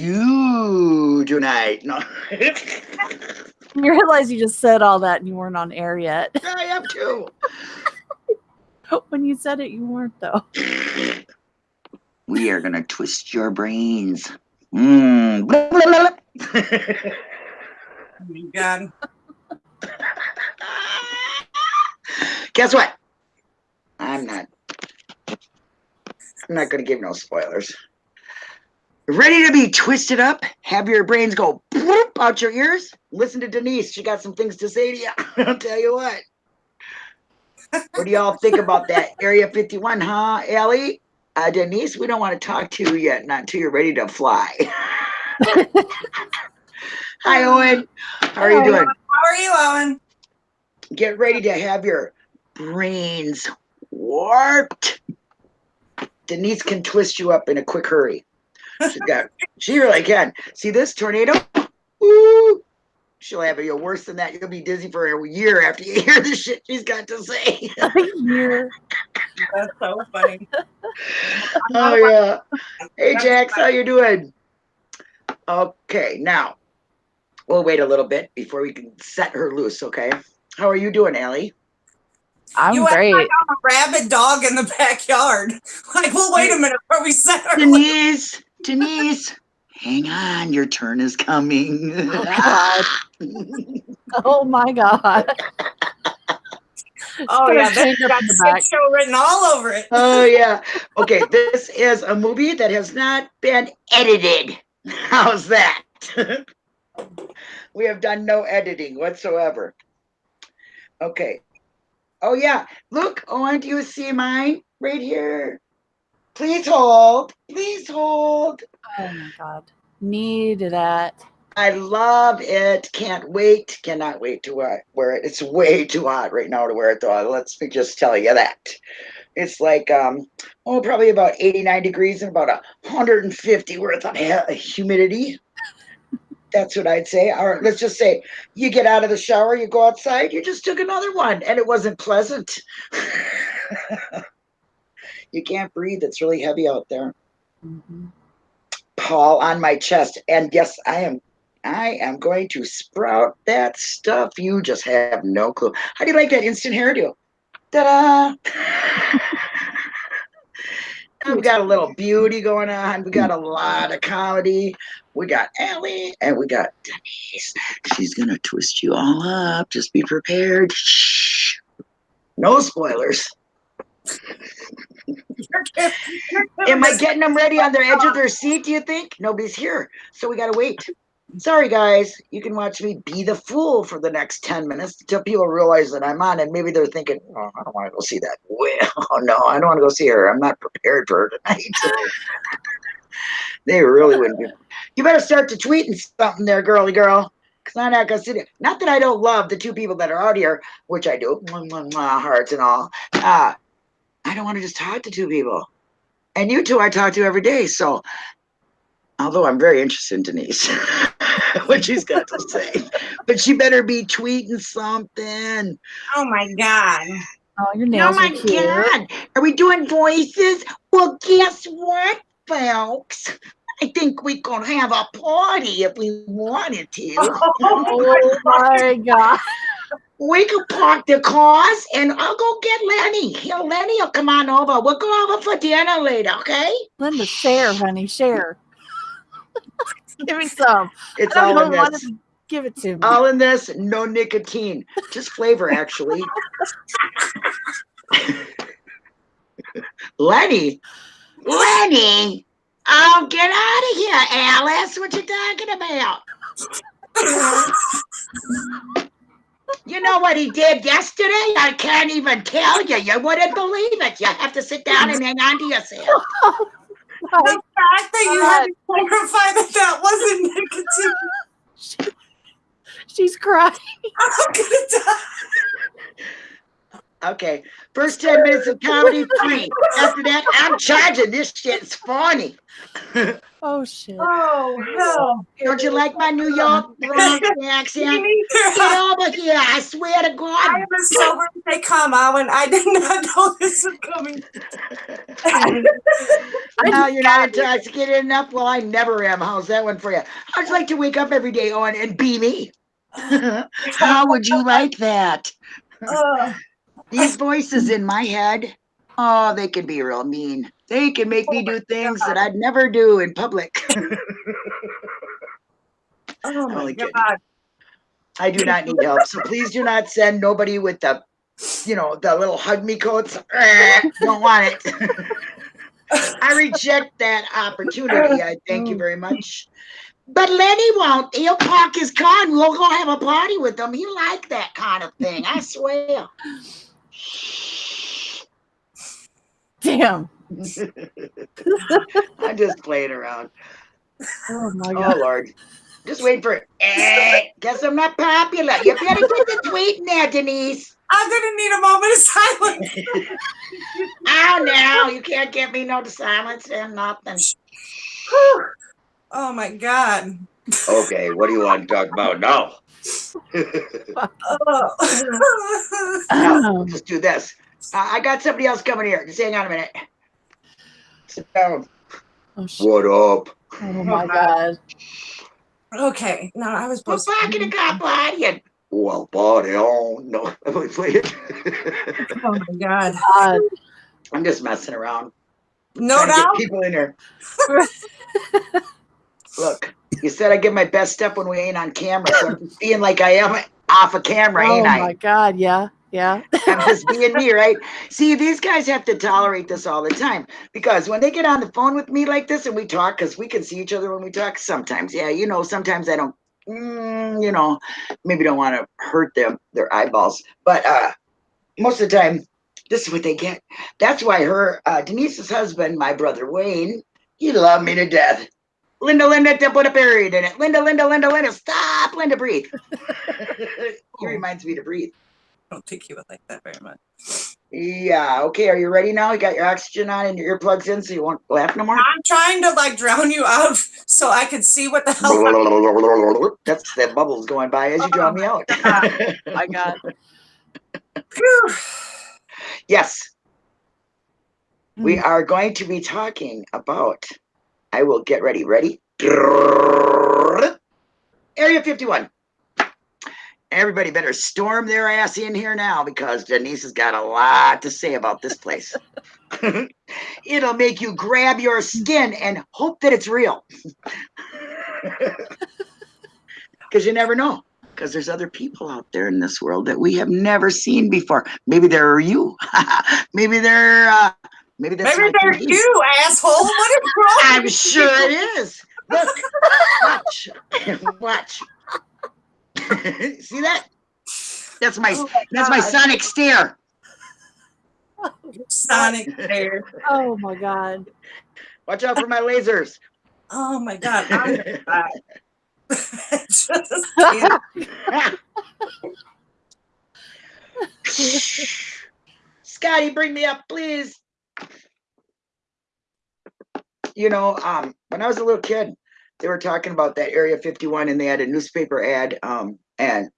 you tonight. No. You realize you just said all that and you weren't on air yet. I am too. when you said it, you weren't though. We are gonna twist your brains. Mm. Blah, blah, blah, Oh my God. Guess what? I'm not. I'm not gonna give no spoilers. Ready to be twisted up? Have your brains go bloop out your ears? Listen to Denise. She got some things to say to you. I'll tell you what. What do y'all think about that? Area 51, huh, Ellie? Uh, Denise, we don't want to talk to you yet, not until you're ready to fly. Hi, Owen. How are you doing? How are you, Owen? Get ready to have your brains warped. Denise can twist you up in a quick hurry. She got, she really can. See this tornado? Woo! She'll have you worse than that. You'll be dizzy for a year after you hear the shit she's got to say. A year. That's so funny. oh yeah. Hey Jax, how you doing? Okay, now we'll wait a little bit before we can set her loose. Okay. How are you doing, Allie? I'm you act great. like I'm a rabid dog in the backyard. Like, well, wait a minute before we set our Denise, Denise, hang on, your turn is coming. Oh, God. Oh my god. Oh yeah, chain that's up got the back. show written all over it. oh yeah. Okay, this is a movie that has not been edited. How's that? we have done no editing whatsoever. Okay. Oh yeah. Look, oh, Owen, do you see mine right here? Please hold. Please hold. Oh my god. Need that. I love it. Can't wait. Cannot wait to wear wear it. It's way too hot right now to wear it though. Let's me just tell you that. It's like um oh probably about 89 degrees and about 150 worth of humidity. That's what I'd say. All right, let's just say you get out of the shower, you go outside, you just took another one and it wasn't pleasant. you can't breathe. It's really heavy out there. Mhm. Paul on my chest. And yes, I am I am going to sprout that stuff. You just have no clue. How do you like that instant hairdo? Ta-da! And we got a little beauty going on. We got a lot of comedy. We got Ellie and we got Denise. She's gonna twist you all up. Just be prepared. Shh. No spoilers. Am I getting them ready on the edge of their seat, do you think? Nobody's here. So we got to wait. Sorry, guys. You can watch me be the fool for the next 10 minutes until people realize that I'm on. And maybe they're thinking, oh, I don't want to go see that. Well, no, I don't want to go see her. I'm not prepared for her tonight. they really wouldn't be. You better start to tweeting something there, girly girl. Because I'm not to sit here. Not that I don't love the two people that are out here, which I do, hearts and all. Uh, I don't want to just talk to two people. And you two I talk to every day. So, although I'm very interested in Denise, what she's got to say, but she better be tweeting something. Oh my god. Oh, your Oh nails my are cute. God. Are we doing voices? Well, guess what, folks? I think we could have a party if we wanted to. Oh my god. We could park the cars and I'll go get Lenny. He'll, Lenny will come on over. We'll go over for dinner later, okay? Linda, share, honey, share. Give me some. It's I don't all in know what this. to give it to me. All in this, no nicotine, just flavor actually. Lenny, Lenny, oh, get out of here, Alice. What you talking about? You know what he did yesterday? I can't even tell you. You wouldn't believe it. You have to sit down and hang on to yourself. The fact that you had to clarify that that wasn't nicotine. She- she's crying. I'm gonna die. Okay, first ten minutes of comedy free. After that, I'm charging. This shit's funny. Oh shit. Oh, no. Don't you like my New York Bronx accent? Me Get over here! I swear to I God. am as sober as they come, Alan. I did not know this was coming. Now you're not intoxicated enough. Well, I never am. How's that one for you? How'd you like to wake up every day on and be me? How would you like that? Ugh. These voices in my head, oh, they can be real mean. They can make me Oh do things that I'd never do in public. oh my kidding. god. I do not need help. So please do not send nobody with the, you know, the little hug me coats. Don't want it. I reject that opportunity. I thank you very much. But Lenny won't. He'll park his car and we'll go have a party with him. He like that kind of thing. I swear. Damn. I'm just playing around. Oh my Oh god. Lord. Just wait for it. Eh, guess I'm not popular. You better get the tweet in there, Denise. I'm gonna need a moment of silence. Oh no, you can't get me no silence and nothing. Oh my god. Okay, what do you want to talk about now? Oh. No, just do this. Uh, I got somebody else coming here. Just hang on a minute. Sit down. Oh, shit. What up? oh my god. okay. No, I was We're supposed to. parking the car partying. Well, party on. No, wait, wait. Oh my god. God. I'm just messing around. No Trying get doubt. people in here. Look, you said I give my best stuff when we ain't on camera, so I'm just being like I am off of camera, Oh ain't I? my god. Yeah. Yeah. I'm just being me, right? See, these guys have to tolerate this all the time because when they get on the phone with me like this and we talk, because we can see each other when we talk sometimes. Yeah, you know, sometimes I don't, mm, you know, maybe don't want to hurt them, their eyeballs. But uh most of the time, this is what they get. That's why her, uh, Denise's husband, my brother Wayne, he loved me to death. Linda, Linda, to put a period in it. Linda, Linda, Linda, Linda, stop, Linda, breathe. he reminds me to breathe. I don't think he would like that very much. Yeah. Okay. Are you ready now? You got your oxygen on and your earplugs in, so you won't laugh no more. I'm trying to like drown you out so I can see what the hell. That's the bubbles going by as you draw me out. Oh my god. Phew. yes, we Mm. are going to be talking about. I will get ready. Ready? Area 51. Everybody better storm their ass in here now because Denise has got a lot to say about this place. It'll make you grab your skin and hope that it's real. Because you never know. Because there's other people out there in this world that we have never seen before. Maybe they're you. maybe they're. Uh, maybe that's Maybe my they're Denise. you, asshole. What is wrong? I'm sure it is. Look, watch, watch. See that? That's my Oh my that's my sonic stare. Sonic there. Oh my god. Watch out for my lasers. Oh my god. I'm gonna die. Just can't. Scotty, bring me up, please. You know, um, when I was a little kid, they were talking about that Area 51 and they had a newspaper ad, um, and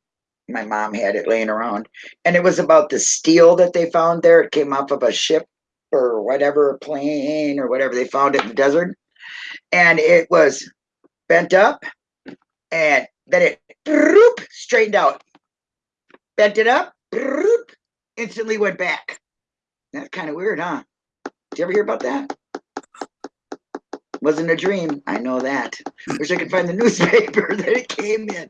my mom had it laying around. And it was about the steel that they found there. It came off of a ship or whatever, plane or whatever they found it in the desert. And it was bent up and then it broop, straightened out. Bent it up, broop, instantly went back. That's kind of weird, huh? Did you ever hear about that? Wasn't a dream. I know that. Wish I could find the newspaper that it came in.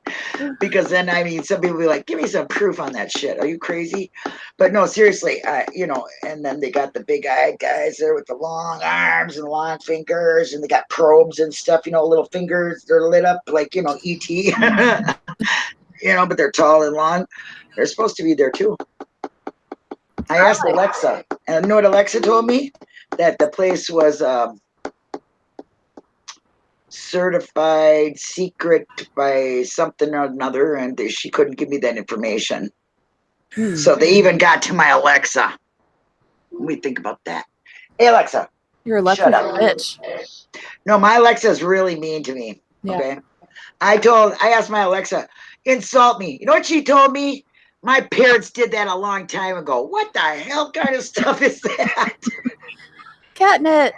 Because then, I mean, some people be like, give me some proof on that shit. Are you crazy? But no, seriously, I, you know, and then they got the big eyed guys there with the long arms and long fingers, and they got probes and stuff, you know, little fingers. They're lit up like, you know, ET. you know, but they're tall and long. They're supposed to be there too. I asked Alexa, and you know what Alexa told me? That the place was um, certified secret by something or another, and they- she couldn't give me that information. Hmm. So they even got to my Alexa. Let me think about that. Hey Alexa. You're a Shut up. bitch. No, my Alexa is really mean to me. Yeah. Okay. I told I asked my Alexa, insult me. You know what she told me? My parents did that a long time ago. What the hell kind of stuff is that? Catnip.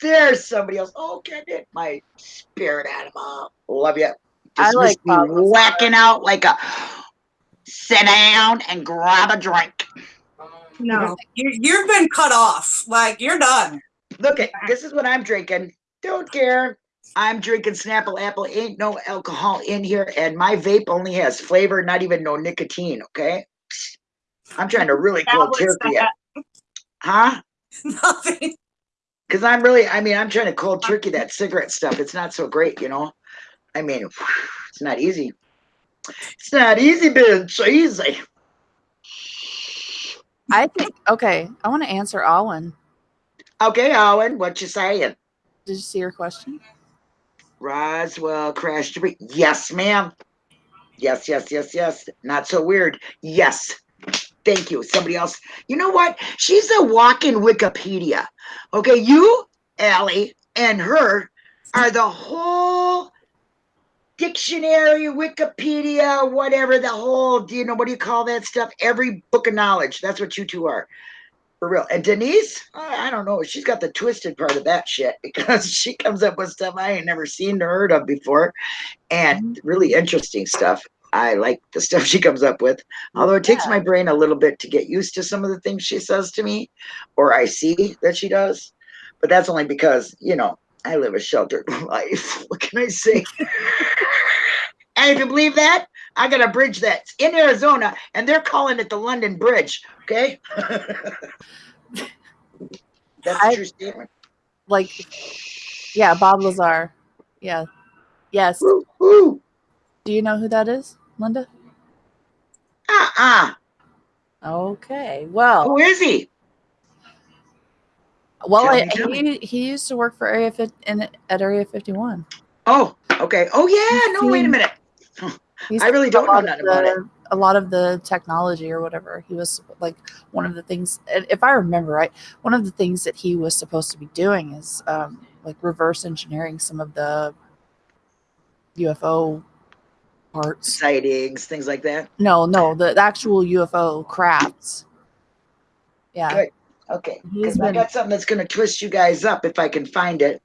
There's somebody else. Oh, get it. My spirit animal. Love you. I Just like miss me whacking out like a sit down and grab a drink. No, you, you've been cut off. Like you're done. Look at this is what I'm drinking. Don't care. I'm drinking Snapple Apple. Ain't no alcohol in here, and my vape only has flavor, not even no nicotine. Okay. I'm trying to really Now cold what's turkey Huh? Nothing. Because I'm really, I mean, I'm trying to cold turkey that cigarette stuff. It's not so great, you know. I mean, it's not easy. It's not easy, bitch. Easy. I think okay. I want to answer Owen. Okay, Owen, what you saying? Did you see her question? Roswell crashed. Yes, ma'am. Yes, yes, yes, yes. Not so weird. Yes. Thank you. Somebody else. You know what? She's a walking Wikipedia. Okay, you, Allie, and her are the whole dictionary, Wikipedia, whatever, the whole, do you know, what do you call that stuff? Every book of knowledge. That's what you two are. For real. And Denise, I I don't know. She's got the twisted part of that shit because she comes up with stuff I ain't never seen or heard of before and really interesting stuff. I like the stuff she comes up with. Although it takes my brain a little bit to get used to some of the things she says to me or I see that she does. But that's only because, you know, I live a sheltered life. What can I say? and if you believe that, I got a bridge that's in Arizona and they're calling it the London Bridge. Okay. that's I- true statement. Like, yeah, Bob Lazar. Yeah. Yes. Woo, woo. Do you know who that is, Linda? Uh-uh. Okay. Well, Who is he? well, I, he he used to work for Area 50 in at Area 51. Oh, okay. Oh yeah. No, wait a minute. I really don't know nothing about it. A lot of the technology or whatever. He was like one of the things, if I remember right, one of the things that he was supposed to be doing is um, like reverse engineering some of the UFO parts. Sightings, things like that. No, no, the, the actual UFO crafts. Yeah. Good. Okay. Because I got something that's gonna twist you guys up if I can find it.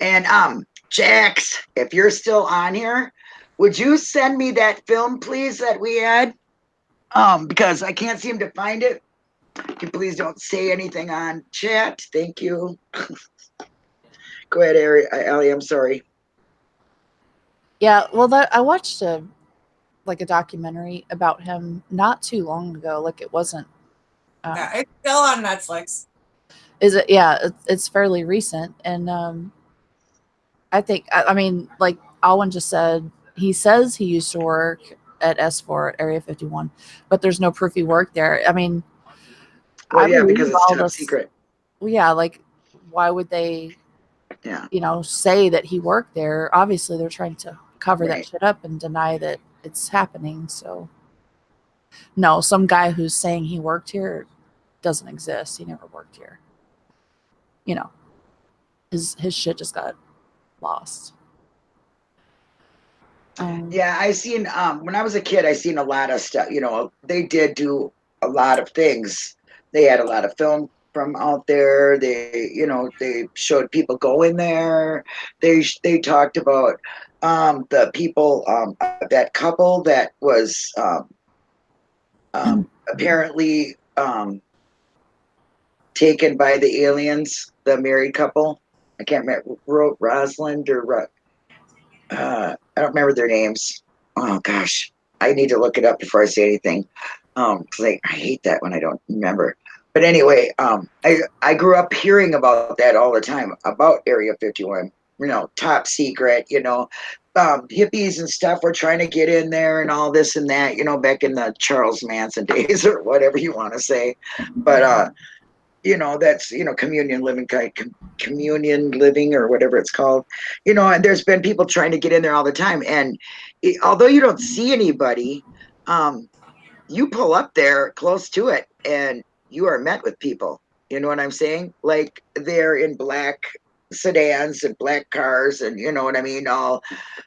And um, Jax, if you're still on here, would you send me that film, please, that we had? Um, because I can't seem to find it. Can you please don't say anything on chat. Thank you. Go ahead, Ari. uh, I'm sorry. Yeah, well, that I watched a like a documentary about him not too long ago. Like it wasn't. Uh, Yeah, it's still on Netflix. Is it? Yeah, it's, it's fairly recent, and um, I think I, I mean, like Alwyn just said, he says he used to work at S4 at Area 51, but there's no proof he worked there. I mean, Well, I yeah, believe because it's all top this- secret. well, yeah, like why would they, Yeah. you know, say that he worked there? Obviously, they're trying to cover Right. that shit up and deny that it's happening. So, no, some guy who's saying he worked here doesn't exist. He never worked here. You know, his his shit just got lost. Um, Yeah, I seen um when I was a kid, I seen a lot of stuff. You know, they did do a lot of things. They had a lot of film from out there. They, you know, they showed people going there. They they talked about um the people um that couple that was um um apparently um taken by the aliens, the married couple. I can't remember Ro- Rosalind or uh, I don't remember their names. Oh gosh, I need to look it up before I say anything. Um, I, I hate that when I don't remember. But anyway, um, I I grew up hearing about that all the time about Area 51. You know, top secret. You know, um, hippies and stuff were trying to get in there and all this and that. You know, back in the Charles Manson days or whatever you want to say. But uh, you know, that's you know communion living communion living or whatever it's called you know and there's been people trying to get in there all the time and it, although you don't see anybody um you pull up there close to it and you are met with people. You know what I'm saying? Like they're in black sedans and black cars and you know what I mean, all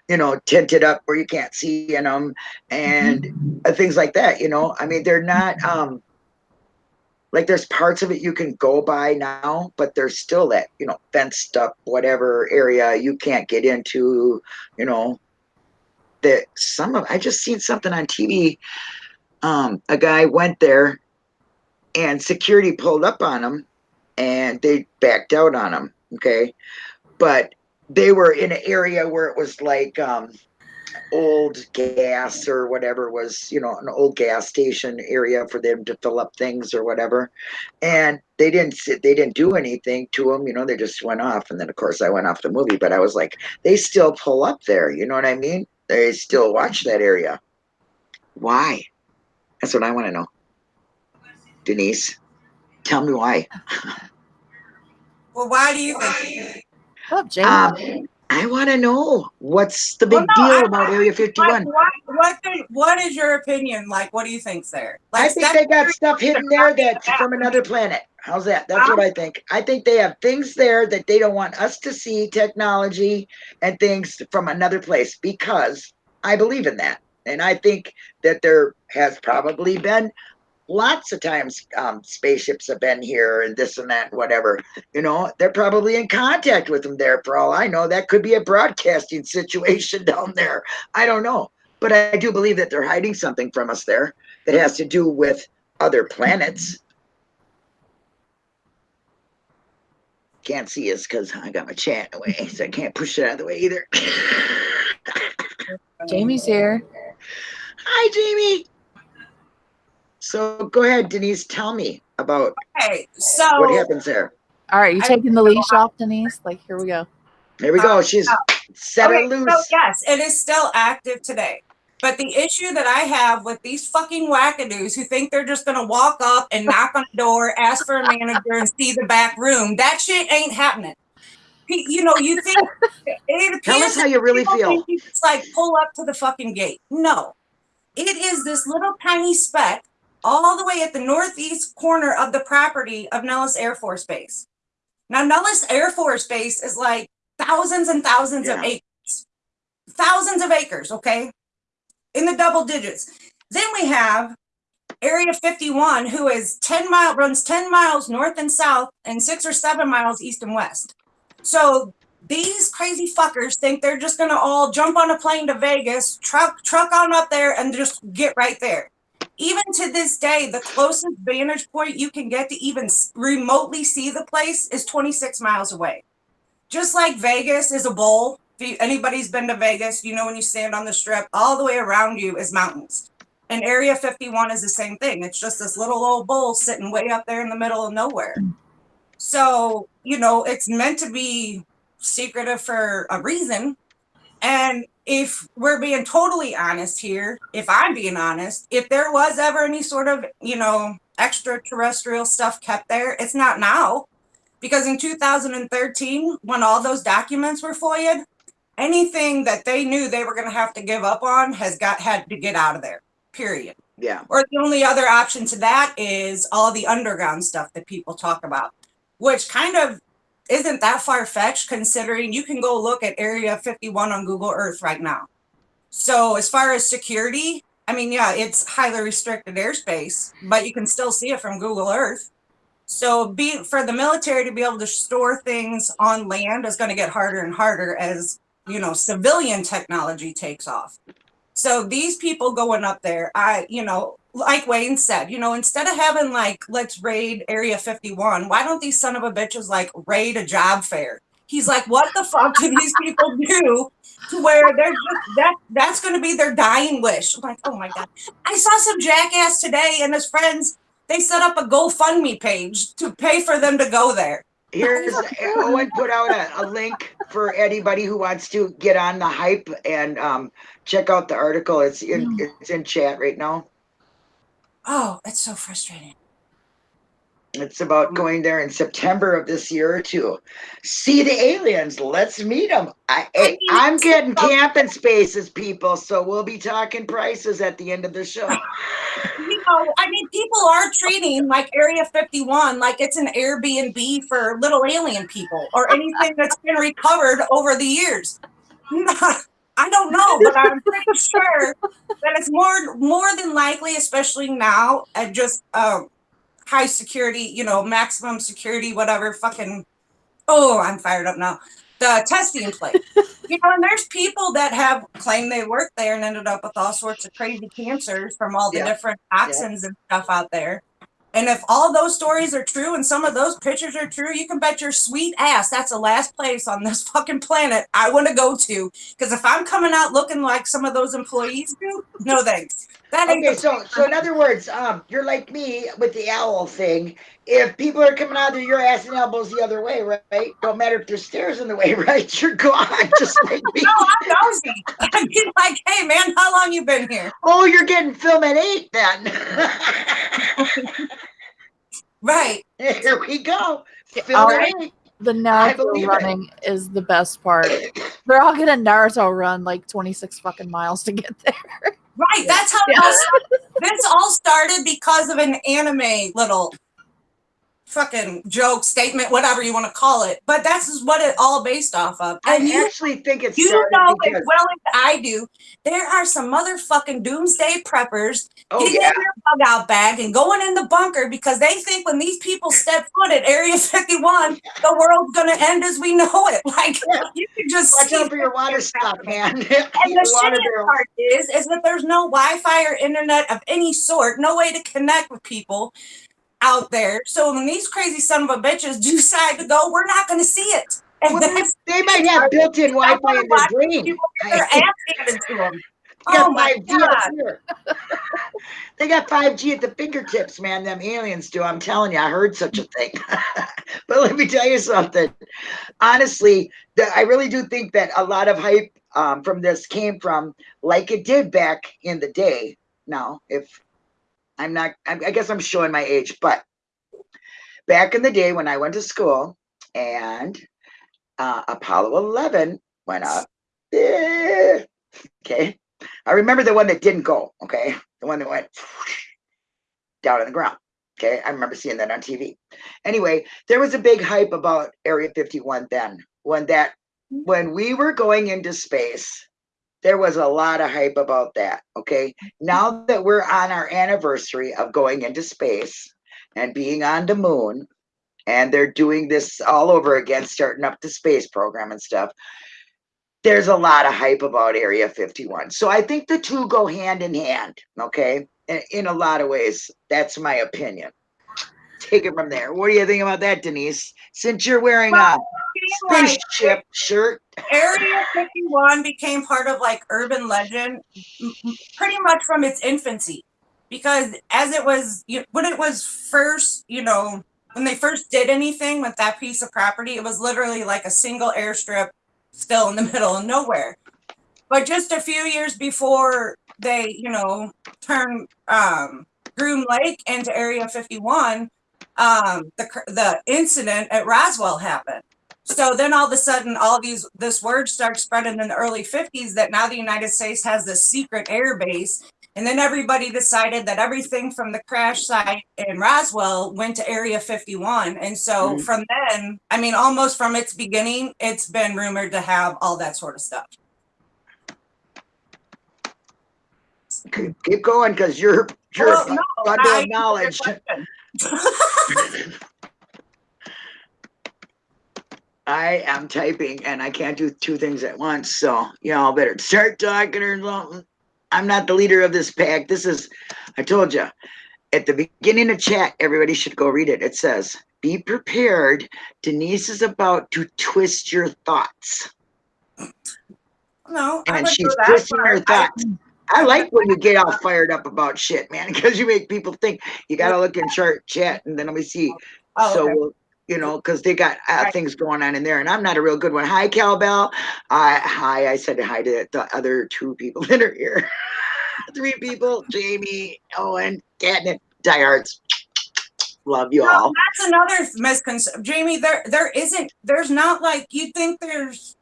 you know, tinted up where you can't see in them and uh, things like that, you know. I mean, they're not um like there's parts of it you can go by now, but there's still that, you know, fenced up whatever area you can't get into, you know. That some of I just seen something on TV. Um, a guy went there and security pulled up on him and they backed out on him. Okay. But they were in an area where it was like um old gas or whatever was, you know, an old gas station area for them to fill up things or whatever. And they didn't sit, they didn't do anything to them, you know, they just went off. And then of course I went off the movie, but I was like, they still pull up there, you know what I mean? They still watch that area. Why? That's what I want to know. Denise, tell me why. Well, why do you think? What's up, Um, I want to know what's the big Well, no, deal I- about Area What, 51. what, what, what is your opinion? Like, what do you think's there? I think they got stuff hidden there that's from another planet. How's that? That's what I think. I think they have things there that they don't want us to see, technology and things from another place because I believe in that. And I think that there has probably been lots of times um, spaceships have been here and this and that, whatever. You know, they're probably in contact with them there for all I know. That could be a broadcasting situation down there. I don't know. But I do believe that they're hiding something from us there that has to do with other planets. Can't see us because I got my chat away, so I can't push it out of the way either. Jamie's here. Hi, Jamie. So go ahead, Denise. Tell me about Okay, what happens there. All right, you I- taking the leash off, Denise? Like, here we go. Here we go. Uh, She's uh, set okay, her loose. so yes, it is still active today. But the issue that I have with these fucking wackadoos who think they're just gonna walk up and knock on the door, ask for a manager, and see the back room, that shit ain't happening. You know, you think it Tell us how you really feel. It's like pull up to the fucking gate. No, it is this little tiny speck all the way at the northeast corner of the property of Nellis Air Force Base. Now, Nellis Air Force Base is like thousands and thousands of acres, thousands of acres, okay, in the double digits. Then we have Area 51, who is 10 mile runs 10 miles north and south and six or seven miles east and west. So these crazy fuckers think they're just gonna all jump on a plane to Vegas, truck truck on up there, and just get right there. Even to this day, the closest vantage point you can get to even remotely see the place is 26 miles away. Just like Vegas is a bowl. If you, anybody's been to Vegas, you know when you stand on the strip, all the way around you is mountains. And Area 51 is the same thing. It's just this little old bowl sitting way up there in the middle of nowhere. So, you know, it's meant to be secretive for a reason. And if we're being totally honest here, if I'm being honest, if there was ever any sort of, you know, extraterrestrial stuff kept there, it's not now. Because in 2013, when all those documents were FOIA'd, anything that they knew they were going to have to give up on has got had to get out of there. Period. Yeah. Or the only other option to that is all the underground stuff that people talk about, which kind of isn't that far fetched considering you can go look at Area 51 on Google Earth right now. So, as far as security, I mean, yeah, it's highly restricted airspace, but you can still see it from Google Earth. So, be, for the military to be able to store things on land is going to get harder and harder as you know civilian technology takes off. So these people going up there, I, you know, like Wayne said, you know, instead of having like, let's raid Area 51, why don't these son of a bitches like raid a job fair? He's like, what the fuck do these people do to where they're just that that's gonna be their dying wish? I'm like, oh my god. I saw some jackass today and his friends, they set up a GoFundMe page to pay for them to go there. Here's Owen put out a, a link for anybody who wants to get on the hype and um, check out the article. It's in it's in chat right now. Oh, it's so frustrating. It's about going there in September of this year to see the aliens. Let's meet them. I, hey, I'm getting camping spaces, people. So we'll be talking prices at the end of the show. you know, I mean, people are treating like Area 51 like it's an Airbnb for little alien people or anything that's been recovered over the years. I don't know, but I'm pretty sure that it's more more than likely, especially now, at just um, high security, you know, maximum security, whatever. Fucking, oh, I'm fired up now. The testing place, you know, and there's people that have claimed they worked there and ended up with all sorts of crazy cancers from all the Yeah. different toxins and stuff out there. And if all those stories are true and some of those pictures are true, you can bet your sweet ass that's the last place on this fucking planet I want to go to. Because if I'm coming out looking like some of those employees do, no thanks. That Okay, the so so in other words, um, you're like me with the owl thing. If people are coming out of your ass and elbows the other way, right? Don't matter if there's stairs in the way, right? You're gone, just like me. No, I'm nosy. I'd be like, hey man, how long you been here? Oh, you're getting film at eight then. Right. Here we go. Film All at eight. The I Naruto running is the best part. They're all gonna Naruto run like 26 fucking miles to get there. Right. That's how it all. This all started because of an anime little fucking joke statement, whatever you want to call it. But that's what it all based off of. And I you actually think it's You know as well as I do, there are some motherfucking doomsday preppers oh getting yeah, in their bug out bag and going in the bunker because they think when these people step foot at Area 51, the world's gonna end as we know it. Like you can just watch out for your water stock, man. And the shittiest part is, is that there's no Wi-Fi or internet of any sort, no way to connect with people out there. So when these crazy son of a bitches decide to go, we're not going to see it. And Well, they, they might have built-in Wi-Fi in their brain. people get their They to them. got Oh my 5G god! they got 5G at the fingertips, man. Them aliens do. I'm telling you, I heard such a thing. but let me tell you something. Honestly, the, I really do think that a lot of hype um, from this came from, like it did back in the day. Now, if I'm not, I, guess I'm showing my age, but back in the day when I went to school and uh, Apollo 11 went up. eh, Okay. I remember the one that didn't go. Okay. The one that went down on the ground. Okay. I remember seeing that on TV. Anyway, there was a big hype about Area 51 then when that, when we were going into space, there was a lot of hype about that. Okay. Now that we're on our anniversary of going into space and being on the moon, and they're doing this all over again, starting up the space program and stuff. There's a lot of hype about Area 51. So I think the two go hand in hand, okay? In, a lot of ways. That's my opinion. Take it from there. What do you think about that, Denise? Since you're wearing a spaceship shirt. Area 51 became part of like urban legend pretty much from its infancy. Because as it was, you- when it was first, you know, when they first did anything with that piece of property, it was literally like a single airstrip still in the middle of nowhere. But just a few years before they, you know, turned um, Groom Lake into Area 51, um, the, the incident at Roswell happened. So then all of a sudden, all these this word starts spreading in the early 50s that now the United States has this secret air base. And then everybody decided that everything from the crash site in Roswell went to Area 51. And so Mhm. from then, I mean, almost from its beginning, it's been rumored to have all that sort of stuff. Keep, keep going because you're you're Well, no, bundle I- of knowledge. I am typing and I can't do two things at once. So y'all better start talking or something. I'm not the leader of this pack. This is, I told you, at the beginning of chat, everybody should go read it. It says, be prepared. Denise is about to twist your thoughts. No, And she's twisting her but I- thoughts. I like when you get all fired up about shit, man, because you make people think you got to look in chart chat and then let me see. Oh, so okay. we'll, you know, because they got uh, Right. things going on in there, and I'm not a real good one. Hi, Cowbell. I hi. I said hi to the other two people that are here. Three people: Jamie, Owen, Catnip, diehards. Love you No, all. that's another misconception. Jamie, there there isn't there's not like you think there's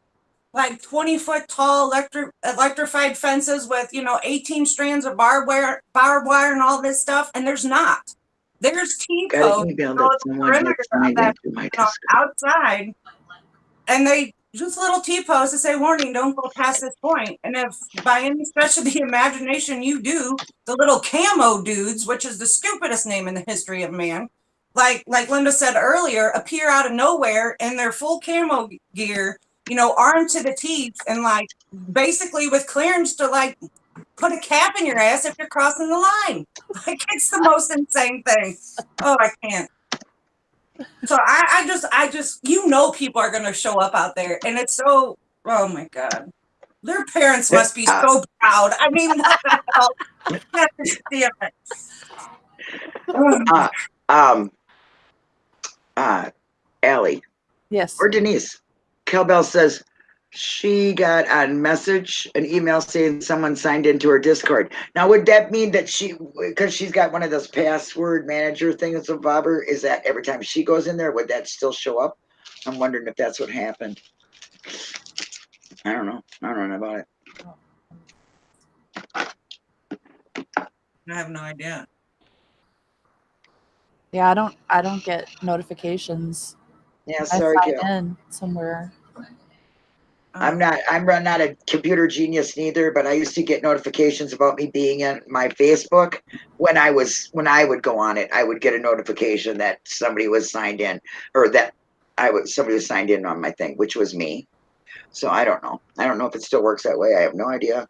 like 20 foot tall electric electrified fences with you know 18 strands of barbed wire barbed wire and all this stuff and there's not there's T code email so that it's someone had perimeter signed that, into my you know, Discord. outside and they just little T posts to say warning don't go past this point. point and if by any stretch of the imagination you do the little camo dudes which is the stupidest name in the history of man like like Linda said earlier, appear out of nowhere in their full camo gear, you know, armed to the teeth, and like basically with clearance to like put a cap in your ass if you're crossing the line. Like it's the most insane thing. Oh, I can't. So I, I just I just you know people are gonna show up out there, and it's so oh my god. Their parents must be so proud. I mean, what the hell? God damn it. Uh, um, uh, Allie Yes. or Denise, Kelbell says she got a message, an email saying someone signed into her Discord. Now, would that mean that she, because she's got one of those password manager things of Bobber, is that every time she goes in there, would that still show up? I'm wondering if that's what happened. I don't know. I don't know about it. I have no idea. Yeah, I don't I don't get notifications. Yeah, I sorry, sign Kel. in somewhere. Um, I'm not, I'm not a computer genius neither, but I used to get notifications about me being in my Facebook. When I was, when I would go on it, I would get a notification that somebody was signed in or that I was, somebody was signed in on my thing, which was me. So I don't know. I don't know if it still works that way. I have no idea.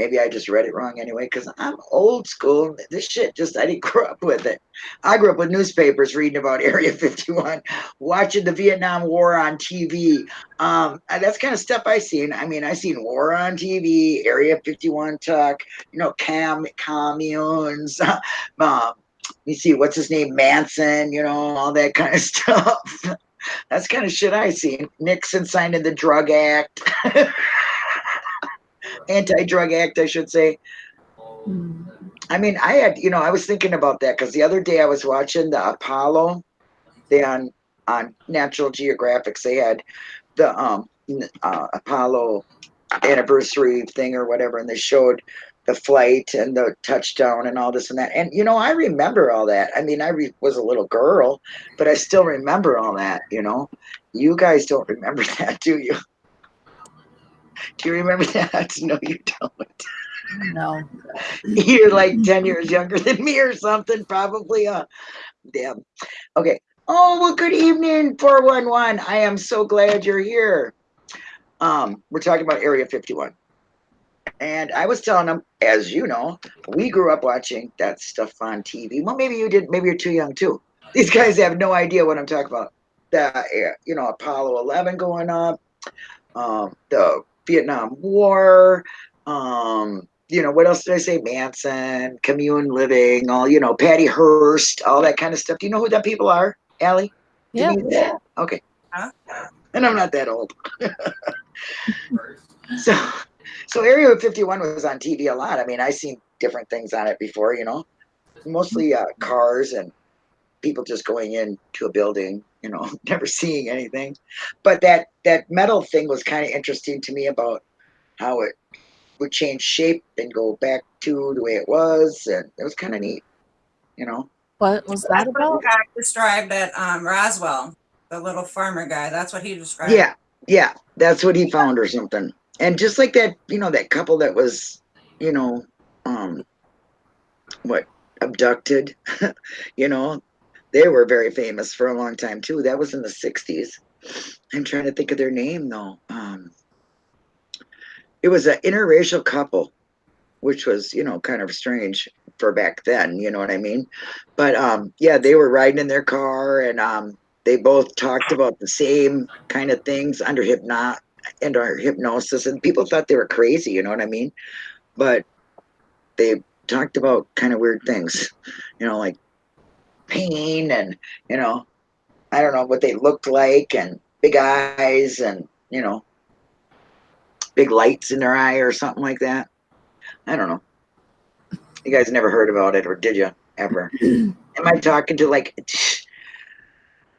Maybe I just read it wrong anyway, because I'm old school. This shit just, I didn't grow up with it. I grew up with newspapers reading about Area 51, watching the Vietnam War on TV, um that's kind of stuff i seen. I mean i seen war on tv area 51 talk you know cam communes um you see what's his name manson you know all that kind of stuff. That's kind of shit i seen. Nixon signed in the drug act anti-drug act i should say Hmm. I mean, I had, you know, I was thinking about that because the other day I was watching the Apollo, they on on Natural Geographics. They had the um uh, Apollo anniversary thing or whatever, and they showed the flight and the touchdown and all this and that. And you know, I remember all that. I mean, I re- was a little girl, but I still remember all that. You know, you guys don't remember that, do you? Do you remember that? No, you don't. No. You're like 10 years younger than me or something, probably. Uh, damn. Okay. Oh, well, good evening, 411. I am so glad you're here. Um, we're talking about Area 51. And I was telling them, as you know, we grew up watching that stuff on TV. Well, maybe you did. Maybe you're too young too. These guys have no idea what I'm talking about. The, uh, you know, Apollo 11 going up, um, the Vietnam War, um, you know, what else did I say? Manson, commune living, all, you know, Patty Hearst, all that kind of stuff. Do you know who that people are, Allie? Yeah. Denise? Okay. Huh? And I'm not that old. so, so Area 51 was on TV a lot. I mean, I seen different things on it before, you know, mostly uh, cars and people just going into a building, you know, never seeing anything. But that that metal thing was kind of interesting to me about how it would change shape and go back to the way it was, and it was kind of neat, you know. What was that about? the guy described at um, Roswell, the little farmer guy. That's what he described. Yeah, yeah, that's what he found or something. And just like that, you know, that couple that was, you know, um, what abducted, you know, they were very famous for a long time too. That was in the '60s. I'm trying to think of their name though. Um, it was an interracial couple, which was, you know, kind of strange for back then. You know what I mean? But um, yeah, they were riding in their car and um, they both talked about the same kind of things under hypno and our hypnosis and people thought they were crazy you know what i mean but they talked about kind of weird things you know like pain and you know i don't know what they looked like and big eyes and you know big lights in their eye or something like that i don't know you guys never heard about it or did you ever am i talking to like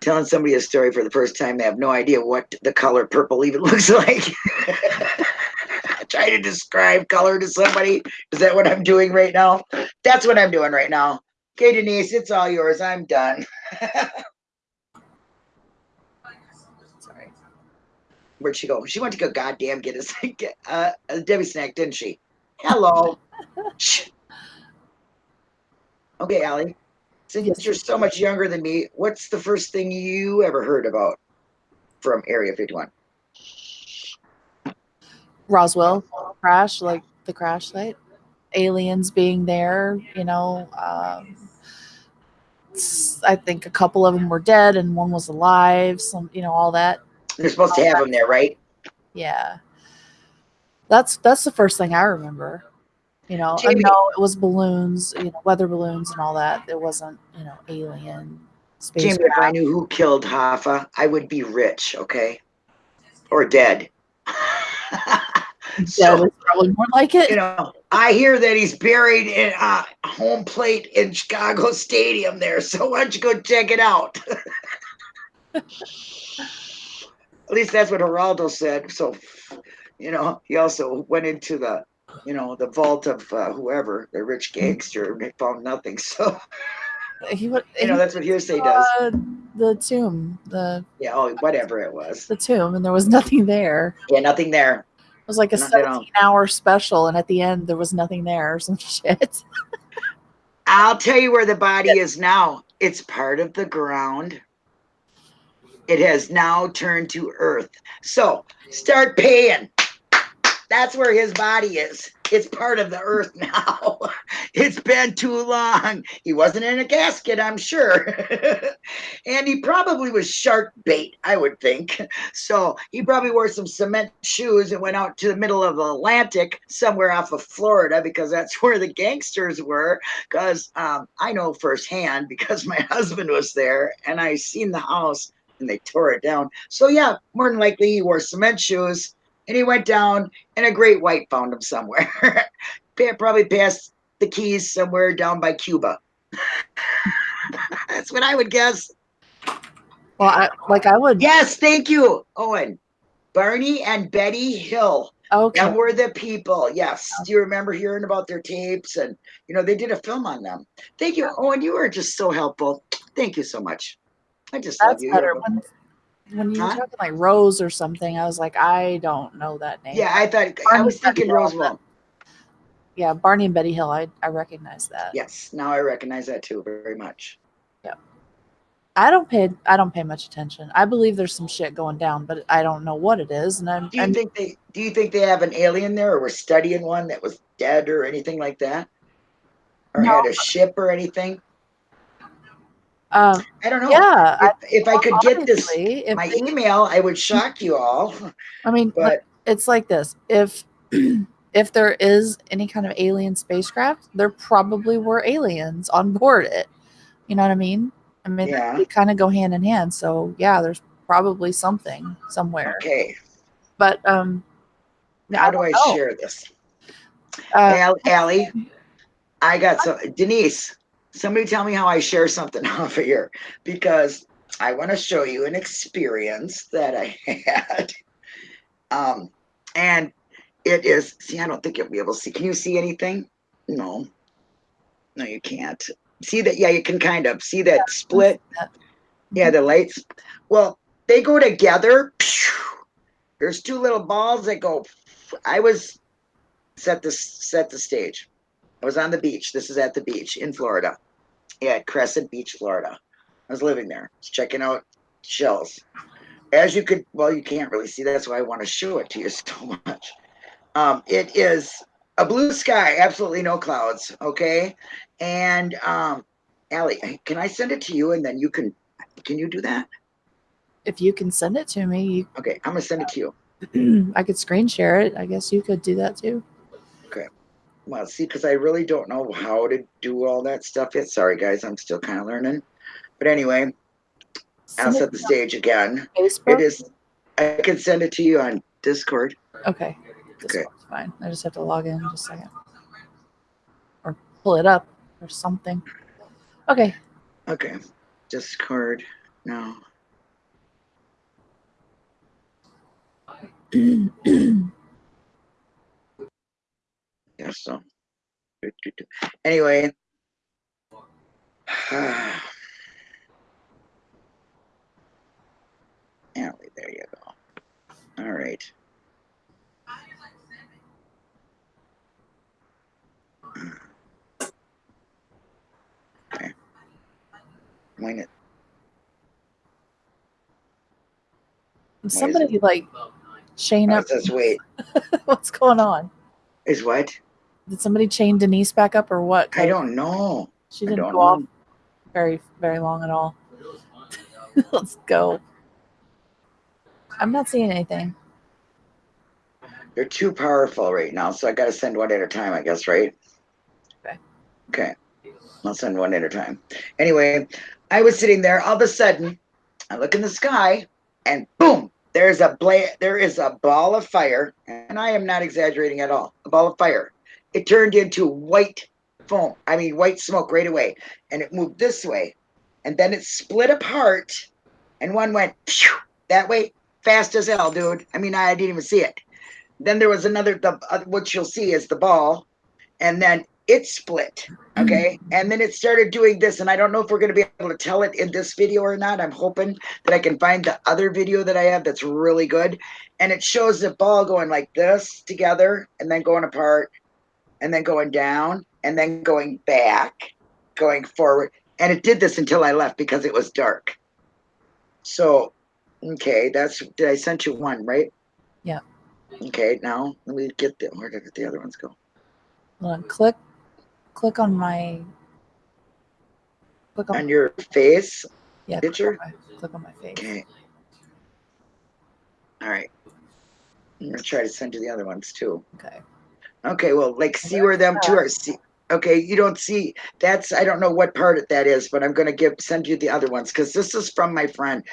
telling somebody a story for the first time. They have no idea what the color purple even looks like. Try to describe color to somebody. Is that what I'm doing right now? That's what I'm doing right now. Okay, Denise, it's all yours. I'm done. Sorry. Where'd she go? She went to go goddamn get us get uh, a Debbie snack, didn't she? Hello. Shh. okay, Allie. Since you're so much younger than me, what's the first thing you ever heard about from Area 51? Roswell crash, like the crash site, aliens being there, you know. Um, I think a couple of them were dead and one was alive. Some, you know, all that. They're supposed to have them there, right? Yeah, that's that's the first thing I remember. You know, I Jamie- know it was balloons, you know, weather balloons and all that. It wasn't, you know, alien space. Jamie, if I knew who killed Hoffa, I would be rich, okay? Or dead. So, it's probably more like it. you know, I hear that he's buried in uh, home plate in Chicago Stadium there. So why don't you go check it out? At least that's what Geraldo said. So, you know, he also went into the, you know, the vault of uh, whoever, the rich gangster, and they found nothing. So, he would, you know, that's what hearsay does. uh, the tomb, the Yeah, oh, whatever it was. the tomb, and there was nothing there. Yeah, nothing there. It was like a Not 17 hour special, and at the end, there was nothing there or some shit. I'll tell you where the body is now. It's part of the ground. It has now turned to earth. So start paying. That's where his body is. It's part of the earth now. It's been too long. He wasn't in a gasket, I'm sure. and he probably was shark bait, I would think. So he probably wore some cement shoes and went out to the middle of the Atlantic, somewhere off of Florida, because that's where the gangsters were because um, I know firsthand because my husband was there and I seen the house and they tore it down. So yeah, more than likely he wore cement shoes and he went down and a great white found him somewhere. Probably passed the keys somewhere down by Cuba. That's what I would guess. Well, I, like I would. Yes, thank you, Owen. Barney and Betty Hill. Okay. Them were the people. Yes. Do you remember hearing about their tapes? And you know, they did a film on them. Thank you. Owen, you were just so helpful. Thank you so much. I just That's love you. better. When, when you were Huh? talking like Rose or something, I was like, I don't know that name. Yeah, I thought I was thinking. Roswell. Yeah, Barney and Betty Hill. I, I recognize that. Yes, now I recognize that too very much. Yeah, I don't pay I don't pay much attention. I believe there's some shit going down, but I don't know what it is. And I'm, Do you I'm think they do you think they have an alien there or were studying one that was dead or anything like that? Or No. had a ship or anything? Uh, I don't know. yeah. If, if I could get this my they- email, I would shock you all. I mean, But it's like this. If if there is any kind of alien spacecraft, there probably were aliens on board it. You know what I mean? I mean, Yeah. they kind of go hand in hand. So yeah, there's probably something somewhere. okay, But um, how do don't I know. share this? Uh, Al- Allie, I got some. Denise, somebody tell me how I share something off of here because I want to show you an experience that I had. Um, and it is. See, I don't think you'll be able to see. Can you see anything? No, no, you can't. See that? Yeah, you can kind of see that split. Yeah, the lights. Well, they go together. There's two little balls that go. I was set the set the stage. I was on the beach. This is at the beach in Florida. Yeah, Crescent Beach, Florida. I was living there, just checking out shells. As you could, well, you can't really see. That's why I want to show it to you so much. Um, it is a blue sky, absolutely no clouds. Okay, and um, Allie, can I send it to you and then you can? Can you do that? if you can send it to me, Okay, I'm gonna send it to you. you, I could screen share it. I guess you could do that too well, see, because I really don't know how to do all that stuff yet. Sorry, guys, I'm still kind of learning. But anyway, I'll set the stage again. Facebook? It is. I can send it to you on Discord. Okay. Okay. fine. I just have to log in just a second, or pull it up, or something. Okay. Okay. Discord now. Yes, so. Anyway. There you go. All right. Okay. Wing it. Somebody like Shane up. Wait. What's going on? Is what? Did somebody chain Denise back up or what? I don't know. She didn't go off very very long at all. Let's go. I'm not seeing anything. They're too powerful right now, so I gotta send one at a time, I guess, right? Okay. Okay. I'll send one at a time. Anyway, I was sitting there, all of a sudden, I look in the sky, and boom, there's a bla there is a ball of fire, and I am not exaggerating at all. A ball of fire. It turned into white foam. I mean white smoke right away. And it moved this way. And then it split apart, and one went phew, that way fast as hell, dude. I mean, I didn't even see it. Then there was another, the uh, what you'll see is the ball, and then it split. Okay, and then it started doing this, and I don't know if we're going to be able to tell it in this video or not. I'm hoping that I can find the other video that I have that's really good, and it shows the ball going like this together, and then going apart, and then going down, and then going back, going forward, and it did this until I left because it was dark. So Okay, that's did I sent you one, right? Yeah. Okay, now let me get the where did the other ones go? Hold on, click click on my click on, On your face. yeah, click picture? on my, click on my face. Okay. All right. I'm gonna try to send you the other ones too. Okay. Okay, well, like see where them two are. See, okay, you don't see. That's I don't know what part of that is, but I'm gonna give send you the other ones because this is from my friend.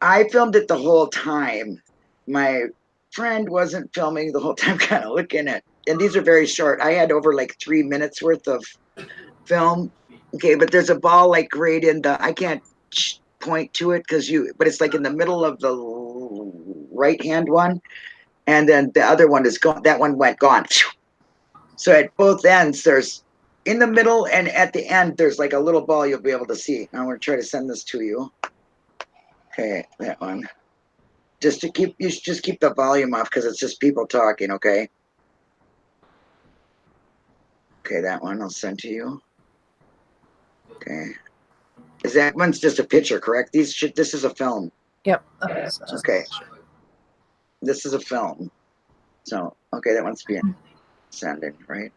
I filmed it the whole time. My friend wasn't filming the whole time, kind of looking at. And these are very short. I had over like three minutes worth of film. Okay, but there's a ball like right in the. I can't point to it because you, but it's like in the middle of the right hand one, and then the other one is gone. That one went gone. So at both ends, there's in the middle and at the end, there's like a little ball you'll be able to see. I'm gonna try to send this to you. Okay, that one. Just to keep you just keep the volume off because it's just people talking, okay? Okay, that one I'll send to you. Okay. Is that one's just a picture, correct? These should this is a film. Yep. Okay. Okay. This is a film. So okay, that one's being sending, right?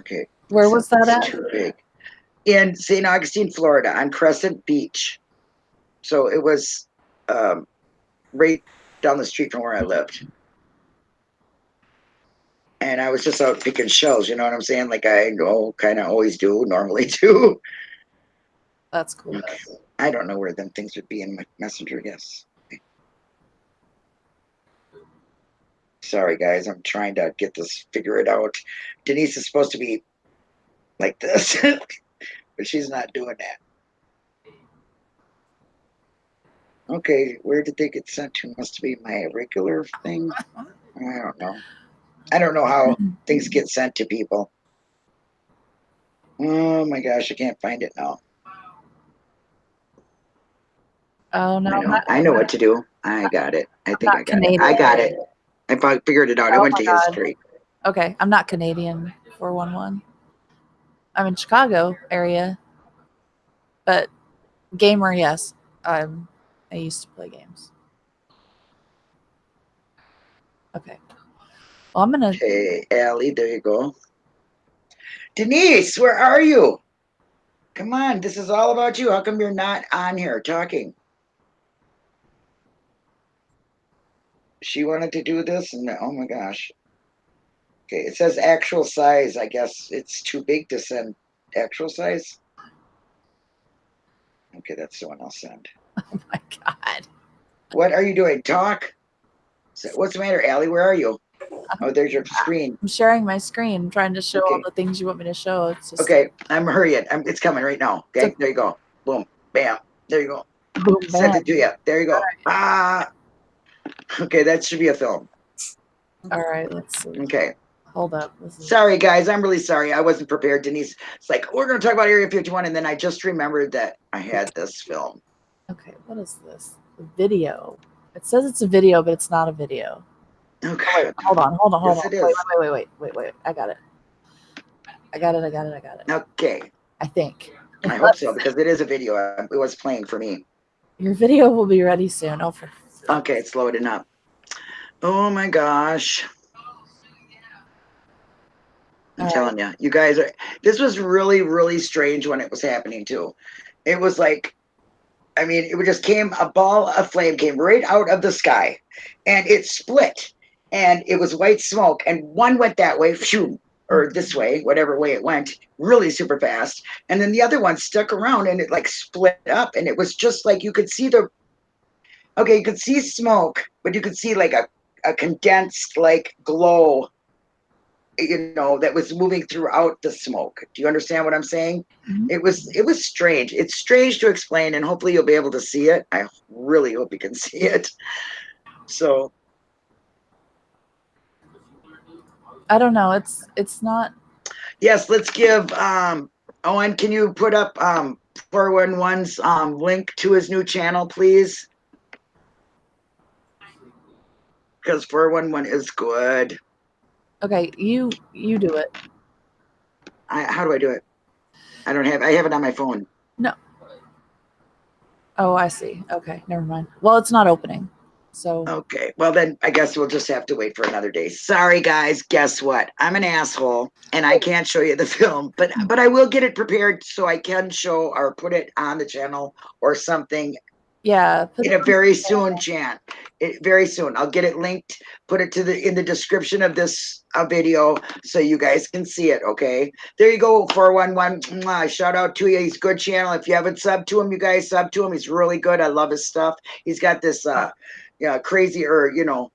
Okay. Where was that at? Too big. In St. Augustine, Florida, on Crescent Beach. So it was um, right down the street from where I lived. And I was just out picking shells, you know what I'm saying? Like I know, kind of always do, normally do. That's cool. Okay. I don't know where them things would be in my messenger, yes. Sorry, guys, I'm trying to get this, figure it out. Denise is supposed to be like this, but she's not doing that. Okay, where did they get sent to? Must be my regular thing. I don't know. I don't know how things get sent to people. Oh my gosh, I can't find it now. Oh no, I know, I know what to do. I got it. I think I got it. I got it. I figured it out. I Oh went to God. history. okay. I'm not Canadian for one one. I'm in Chicago area, but gamer, yes. Um, I used to play games. Okay. Well, I'm gonna. Hey, Allie, there you go. Denise, where are you? Come on, this is all about you. How come you're not on here talking? She wanted to do this, and oh my gosh. Okay, it says actual size. I guess it's too big to send actual size. Okay, that's the one I'll send. Oh my god. What are you doing? Talk. What's the matter, Allie? Where are you? Oh, there's your screen. I'm sharing my screen, trying to show all the things you want me to show. It's just Okay, I'm hurrying. I'm, it's coming right now. Okay, there you go. Boom, bam. There you go. boom, Send it to you. There you go. Alright. Ah. Okay, that should be a film. All right, let's see. Okay. Hold up. Sorry, guys. I'm really sorry. I wasn't prepared. Denise, it's like, we're going to talk about Area 51. And then I just remembered that I had this film. okay, what is this? The video. It says it's a video, but it's not a video. Okay. Hold on, hold on, hold Yes, on. it Wait, wait, wait, wait, wait, wait. I got it. I got it. I got it. I got it. Okay. I think. I hope so because it is a video. It was playing for me. Your video will be ready soon. Oh, for Okay, it's loading up. Oh my gosh. I'm telling you, you guys are. This was really, really strange when it was happening too. It was like, I mean, it just came a ball of flame came right out of the sky, and it split, and it was white smoke, and one went that way, phew, or this way, whatever way it went, really super fast, and then the other one stuck around, and it like split up, and it was just like you could see the. Okay, you could see smoke, but you could see like a, a condensed like glow you know that was moving throughout the smoke. Do you understand what i'm saying? Mhm. it was it was strange. It's strange to explain and hopefully you'll be able to see it. I really hope you can see it. So. I don't know. It's it's not. yes let's give um owen can you put up um 411's um link to his new channel please because 411 is good Okay, you you do it. I, how do i do it i don't have i have it on my phone No. Oh, I see. Okay, never mind. Well, it's not opening. So Okay, well then I guess we'll just have to wait for another day. Sorry guys, guess what? I'm an asshole and I can't show you the film, but but I will get it prepared so I can show or put it on the channel or something yeah, put in it a very soon, Jan. It, very soon. I'll get it linked, put it to the in the description of this uh, video so you guys can see it. Okay, there you go. Four one one. Shout out to you. He's a good channel. If you haven't subbed to him, you guys sub to him. He's really good. I love his stuff. He's got this uh, yeah, crazy or you know,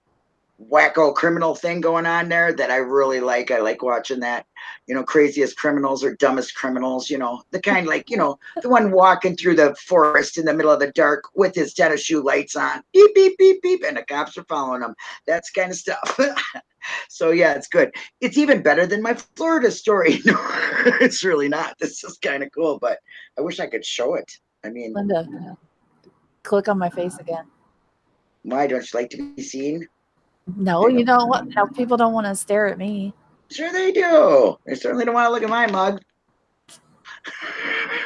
wacko criminal thing going on there that I really like. I like watching that. You know, craziest criminals or dumbest criminals. You know, the kind like you know the one walking through the forest in the middle of the dark with his tennis shoe lights on, beep beep beep beep, and the cops are following him. That's kind of stuff. so yeah, it's good. It's even better than my Florida story. No, it's really not. This is kind of cool, but I wish I could show it. I mean, Linda. Click on my face again. why don't you like to be seen? No, you know what? No, people don't want to stare at me. Sure they do. They certainly don't want to look at my mug.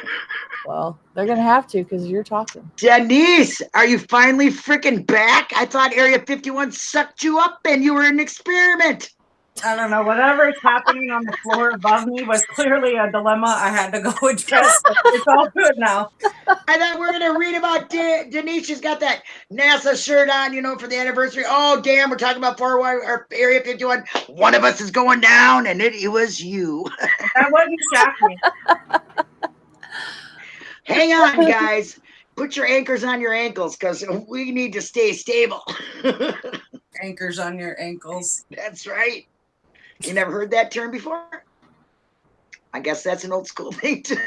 Well, they're gonna have to because you're talking. Denise, are you finally freaking back? I thought Area 51 sucked you up and you were an experiment. I don't know. Whatever is happening on the floor above me was clearly a dilemma I had to go address. It's all good now. I thought we are gonna read about De- Denise. She's got that NASA shirt on, you know, for the anniversary. Oh, damn, we're talking about 41 or Area 51. One of us is going down, and it, it was you. That wasn't shocking. Hang on, guys. Put your anchors on your ankles because we need to stay stable. Anchors on your ankles. That's right. You never heard that term before? I guess that's an old school thing too.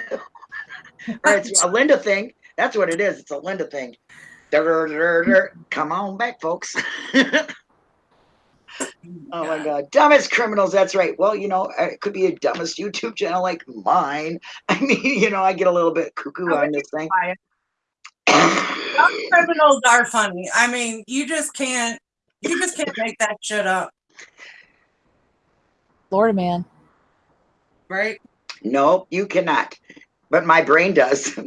or it's a Linda thing. That's what it is. It's a Linda thing. Dur, dur, dur. Come on back, folks. oh my God. Dumbest criminals. That's right. Well, you know, it could be a dumbest YouTube channel like mine. I mean, you know, I get a little bit cuckoo on this thing. Some criminals are funny. I mean, you just can't. You just can't make that shit up, Florida man. right? No, you cannot. But my brain does.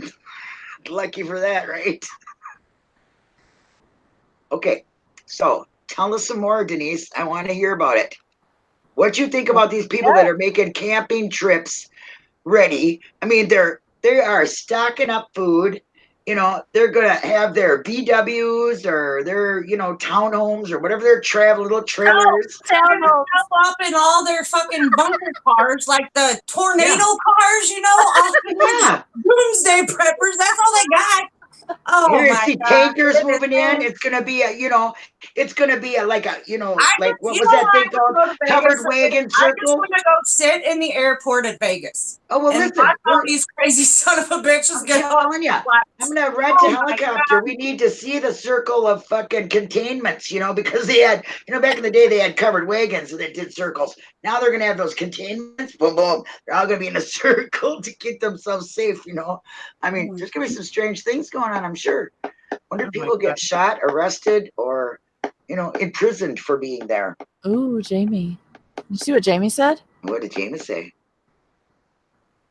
Lucky for that, right? Okay, so tell us some more, Denise. I want to hear about it. What you think about these people that are making camping trips ready? I mean, they're they are stocking up food. You know, they're gonna have their VWs or their you know townhomes or whatever their travel little trailers. They're gonna show up in all their fucking bunker cars, like the tornado cars, you know, off the Yeah, doomsday preppers. That's all they got. Oh You're my gonna see God. tankers Goodness moving in. It's gonna be a, you know, it's gonna be a like a, you know, I like just- what was that thing called? wanna go to Covered wagon circle. want to go sit in the airport at Vegas Oh well, listen, these crazy son of a bitches I'm get telling you, I'm gonna rent Oh a helicopter. We need to see the circle of fucking containments, you know, because they had, you know, back in the day they had covered wagons that did circles. Now they're gonna have those containments. Boom, boom. They're all gonna be in a circle to keep themselves safe. You know, I mean, there's gonna be some strange things going on. I'm sure. Wonder Oh if my people get shot, arrested, or you know, imprisoned for being there. Ooh, Jamie. You see what Jamie said? What did Jamie say?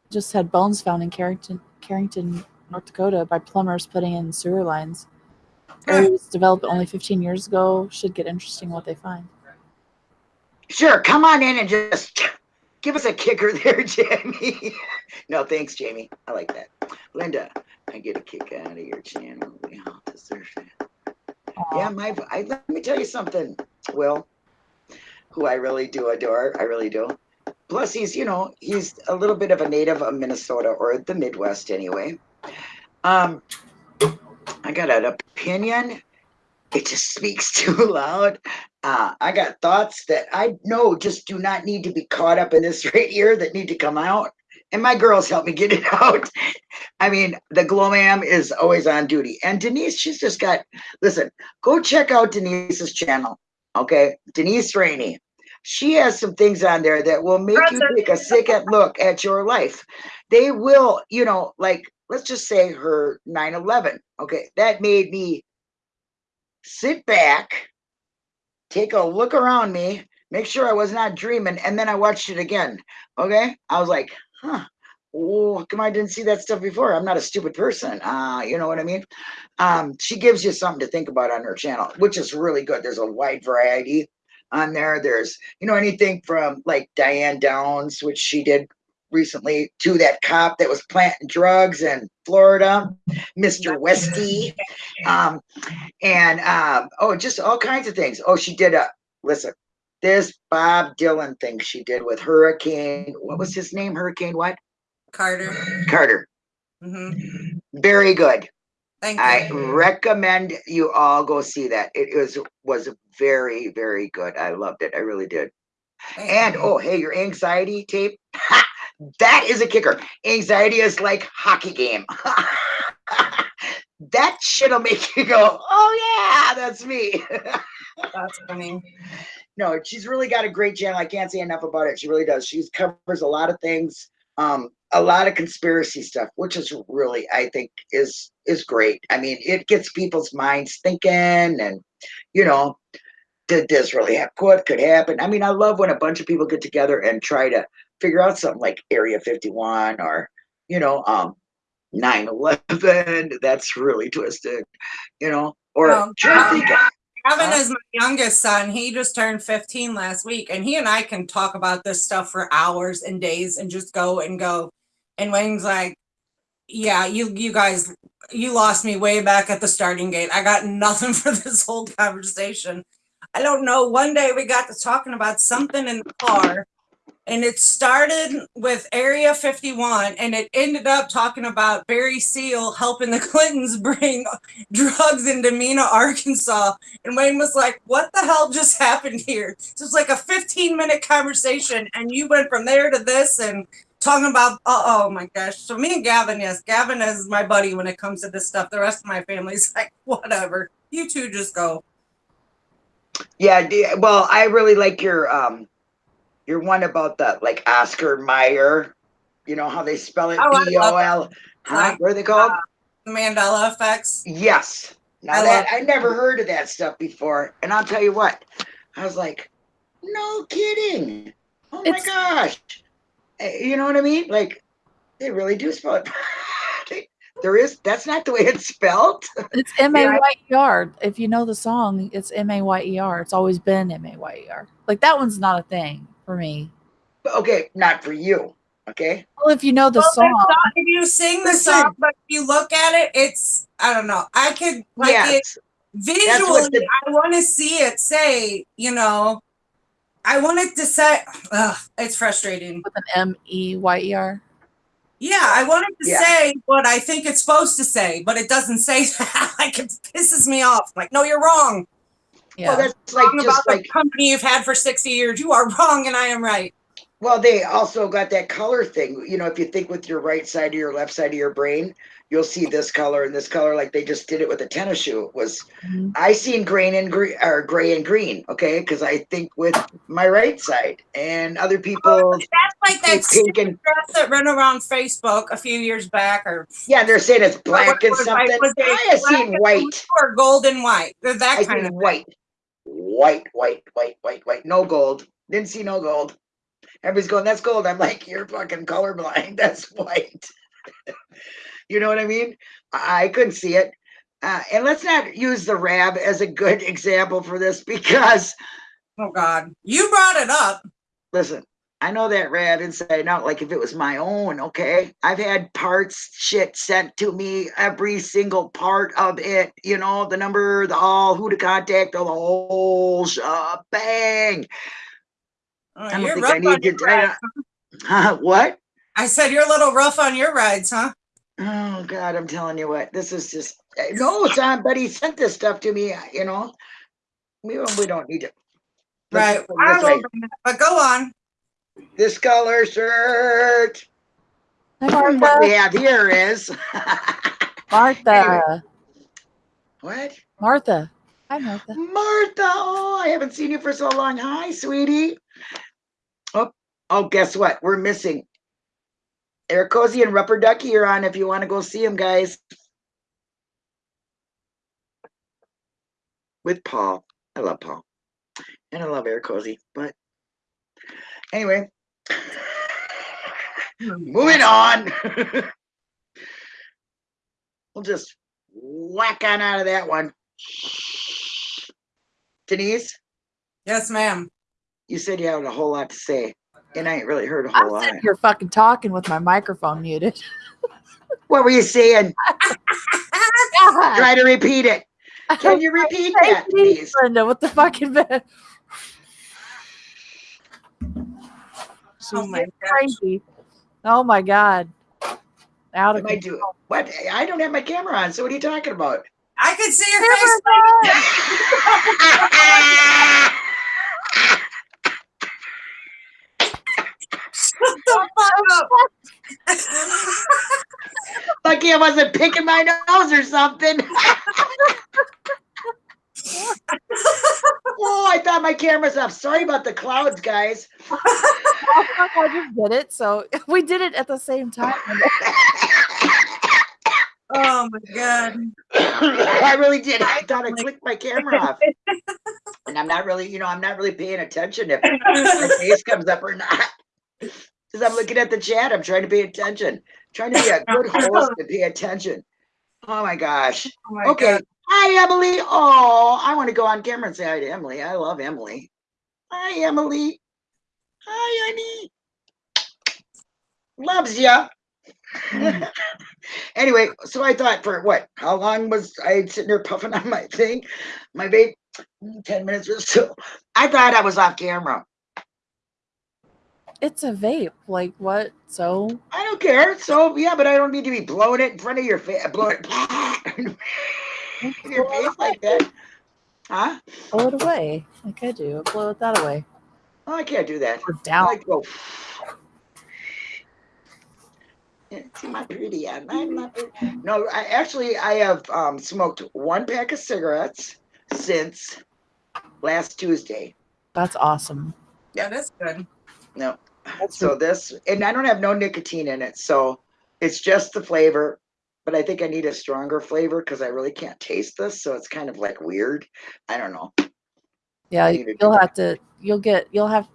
Just had bones found in Carrington, Carrington, North Dakota by plumbers putting in sewer lines. Ah. Area was developed only 15 years ago. Should get interesting what they find. Sure, come on in and just give us a kicker there, Jamie. no, thanks, Jamie. I like that. Linda, I get a kick out of your channel. We to search it. Yeah, my I, let me tell you something, Will, who I really do adore. I really do. Plus, he's you know he's a little bit of a native of Minnesota or the Midwest anyway. Um, I got an opinion. It just speaks too loud. Uh, I got thoughts that I know just do not need to be caught up in this right here that need to come out. And my girls help me get it out. I mean, the glow Glowman is always on duty. And Denise, she's just got, listen, go check out Denise's channel. Okay. Denise Rainey. She has some things on there that will make you take a second look at your life. They will, you know, like, let's just say her 9 11. Okay. That made me sit back, take a look around me, make sure I was not dreaming, and then I watched it again. Okay. I was like, huh. Oh, come I didn't see that stuff before? I'm not a stupid person. Uh, you know what I mean? Um, she gives you something to think about on her channel, which is really good. There's a wide variety on there. There's, you know, anything from like Diane Downs, which she did recently, to that cop that was planting drugs in Florida, Mr. Westy. Um, and um, oh, just all kinds of things. Oh, she did a listen, this Bob Dylan thing she did with Hurricane. What was his name? Hurricane what? Carter. Carter. hmm Very good. Thank I you. recommend you all go see that. It was was very very good. I loved it. I really did. Thank And you. oh, hey, your anxiety tape. Ha! That is a kicker. Anxiety is like hockey game. that shit'll make you go, oh yeah, that's me. that's funny. No, she's really got a great channel. I can't say enough about it. She really does. She covers a lot of things, um, a lot of conspiracy stuff, which is really, I think, is is great. I mean, it gets people's minds thinking, and you know, did this really happen? What could happen? I mean, I love when a bunch of people get together and try to figure out something like Area 51 or, you know, um, 9/11. That's really twisted, you know, or um, Huh? is my youngest son. He just turned 15 last week, and he and I can talk about this stuff for hours and days and just go and go. And Wayne's like, "Yeah, you you guys, you lost me way back at the starting gate. I got nothing for this whole conversation. I don't know. One day we got to talking about something in the car, and it started with Area 51, and it ended up talking about Barry Seal helping the Clintons bring drugs into Mena, Arkansas. And Wayne was like, What the hell just happened here? So it's like a 15 minute conversation, and you went from there to this and talking about, oh, oh my gosh. So, me and Gavin, yes, Gavin is my buddy when it comes to this stuff. The rest of my family's like, Whatever. You two just go. Yeah, well, I really like your um your one about the like Oscar Mayer. You know how they spell it? Oh, I love B O L. Huh? Like, What are they called? The Mandela effects. yes. Now I that I never heard of that stuff before, and I'll tell you what, I was like, no kidding. Oh my It's- gosh. Eh, You know what I mean? Like they really do spell it. There is that's not the way it's spelled. It's M A Y E R. If you know the song, it's M A Y E R. It's always been M A Y E R. Like that one's not a thing for me. Okay, not for you. Okay. Well, if you know the Well, song, it's not- if you sing the Listen. song, but if you look at it, it's I don't know. I could like it visually. the- I want to see it say, you know, I want it to say. Ugh, it's frustrating. with an M E Y E R. Yeah, I wanted to Yeah. say what I think it's supposed to say, but it doesn't say that. like it pisses me off. Like, no, you're wrong. Yeah. Well, that's like Wrong just about like the company you've had for 60 years. You are wrong and I am right. Well, they also got that color thing. You know, if you think with your right side or your left side of your brain, you'll see this color and this color. Like they just did it with a tennis shoe. It was Mhm. I seen green and green or gray and green. Okay, because I think with my right side, and other people That's like that think pink and dress that ran around Facebook a few years back, or yeah, they're saying it's black and was I- something. was I have seen white. or gold and white. They're that I kind of. white, white, white, white, white, white. No gold. Didn't see no gold. Everybody's going, that's gold. I'm like, you're fucking colorblind. That's white. you know what I mean? I, I couldn't see it. Uh, and let's not use the rab as a good example for this because, Oh God, you brought it up. listen, I know that rab inside and out. Like if it was my own, okay. I've had parts shit sent to me, every single part of it. You know, the number, the all, who to contact, all the whole shebang. Oh, I don't you're think rough I need to. your rides. Huh, what? I said you're a little rough on your rides, huh? Oh God, I'm telling you what, this is just eh, no. Somebody sent this stuff to me. You know, we don't. We don't need it. Right. I this will way. but go on. This color shirt. Hi, What we have here is Martha. Anyway. what? Martha. Hi, Martha. Martha. Oh, I haven't seen you for so long. Hi, sweetie. Oh, oh, guess what? We're missing. Eric Cozy and Rupper Ducky are on if you want to go see them, guys. With Paul. I love Paul. And I love Eric Cozy. But anyway, moving on. we'll just whack on out of that one. Denise, Yes, ma'am. you said you had a whole lot to say, and I ain't really heard a I'm whole lot. sitting here fucking talking with my microphone muted. What were you saying? Try to repeat it. Can you repeat that, please? Linda, what the fucking bed. Oh my getting crazy. Oh my god. Out of Am I do what? I don't have my camera on. So what are you talking about? I could see your face. Shut the fuck up. Lucky I wasn't picking my nose or something. oh, I thought my camera's off. Sorry about the clouds, guys. I just did it, so we did it at the same time. oh my god. I really did. I thought I clicked my camera off. And I'm not really, you know, I'm not really paying attention if my face comes up or not. Because I'm looking at the chat. I'm trying to pay attention. trying to be a good host and pay attention. Oh my gosh. Oh my Okay. God. Hi, Emily. Oh, I want to go on camera and say hi to Emily. I love Emily. Hi, Emily. Hi, honey. Loves ya. anyway, so I thought for what? How long was I sitting there puffing on my thing? My vape? Mm, 10 minutes or so. I thought I was off camera. It's a vape. Like what? So I don't care. So, yeah, but I don't need to be blowing it in front of your face. Blowing it in your face like that. Huh? blow it away. Like I do. Blow it that away. Oh, I can't do that. Or down. like to go. See my pretty. I'm not, not pretty. No, I actually I have um, smoked one pack of cigarettes since last Tuesday. That's awesome. Yeah, that's good. No, That's so this and I don't have no nicotine in it, so it's just the flavor. But I think I need a stronger flavor because I really can't taste this, so it's kind of like weird. I don't know. Yeah, I need to do you'll that. have to. You'll get. You'll have,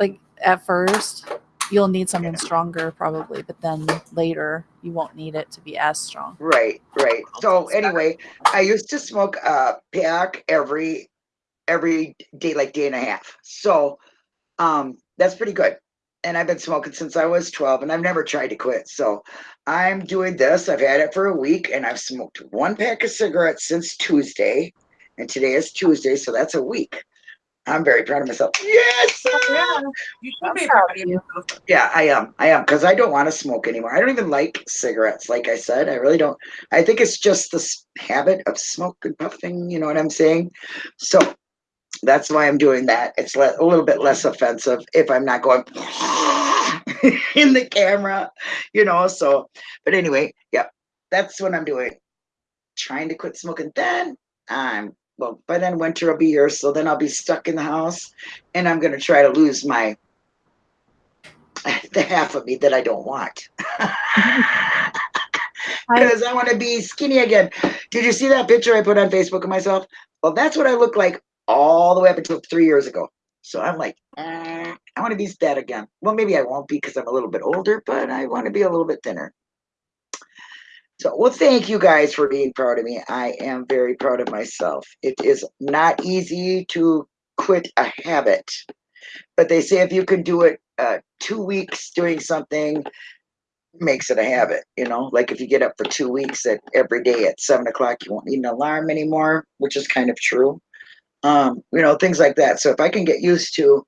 like at first, you'll need something stronger probably, but then later you won't need it to be as strong. Right, right. So anyway, I used to smoke a pack every every day, like day and a half. So um that's pretty good. And I've been smoking since I was 12 and I've never tried to quit. So I'm doing this. I've had it for a week and I've smoked one pack of cigarettes since Tuesday. And today is Tuesday, so that's a week. I'm very proud of myself. Yes, Yeah, you should I'm be proud of yourself. Yeah, I am. I am because I don't want to smoke anymore. I don't even like cigarettes. Like I said, I really don't. I think it's just this habit of smoke and puffing. You know what I'm saying? So that's why I'm doing that. It's le- a little bit less offensive if I'm not going in the camera, you know. So, but anyway, yeah, that's what I'm doing. Trying to quit smoking. Then I'm well. By then winter will be here, so then I'll be stuck in the house, and I'm gonna try to lose my the half of me that I don't want. Because I want to be skinny again. Did you see that picture I put on Facebook of myself? Well, that's what I look like all the way up until three years ago. So I'm like, eh, I want to be fat again. Well, maybe I won't be because I'm a little bit older, but I want to be a little bit thinner. So, well, thank you guys for being proud of me. I am very proud of myself. It is not easy to quit a habit, but they say if you can do it uh, two weeks doing something, makes it a habit. You know, like if you get up for two weeks at every day at seven o'clock, you won't need an alarm anymore, which is kind of true. Um, you know, things like that. So if I can get used to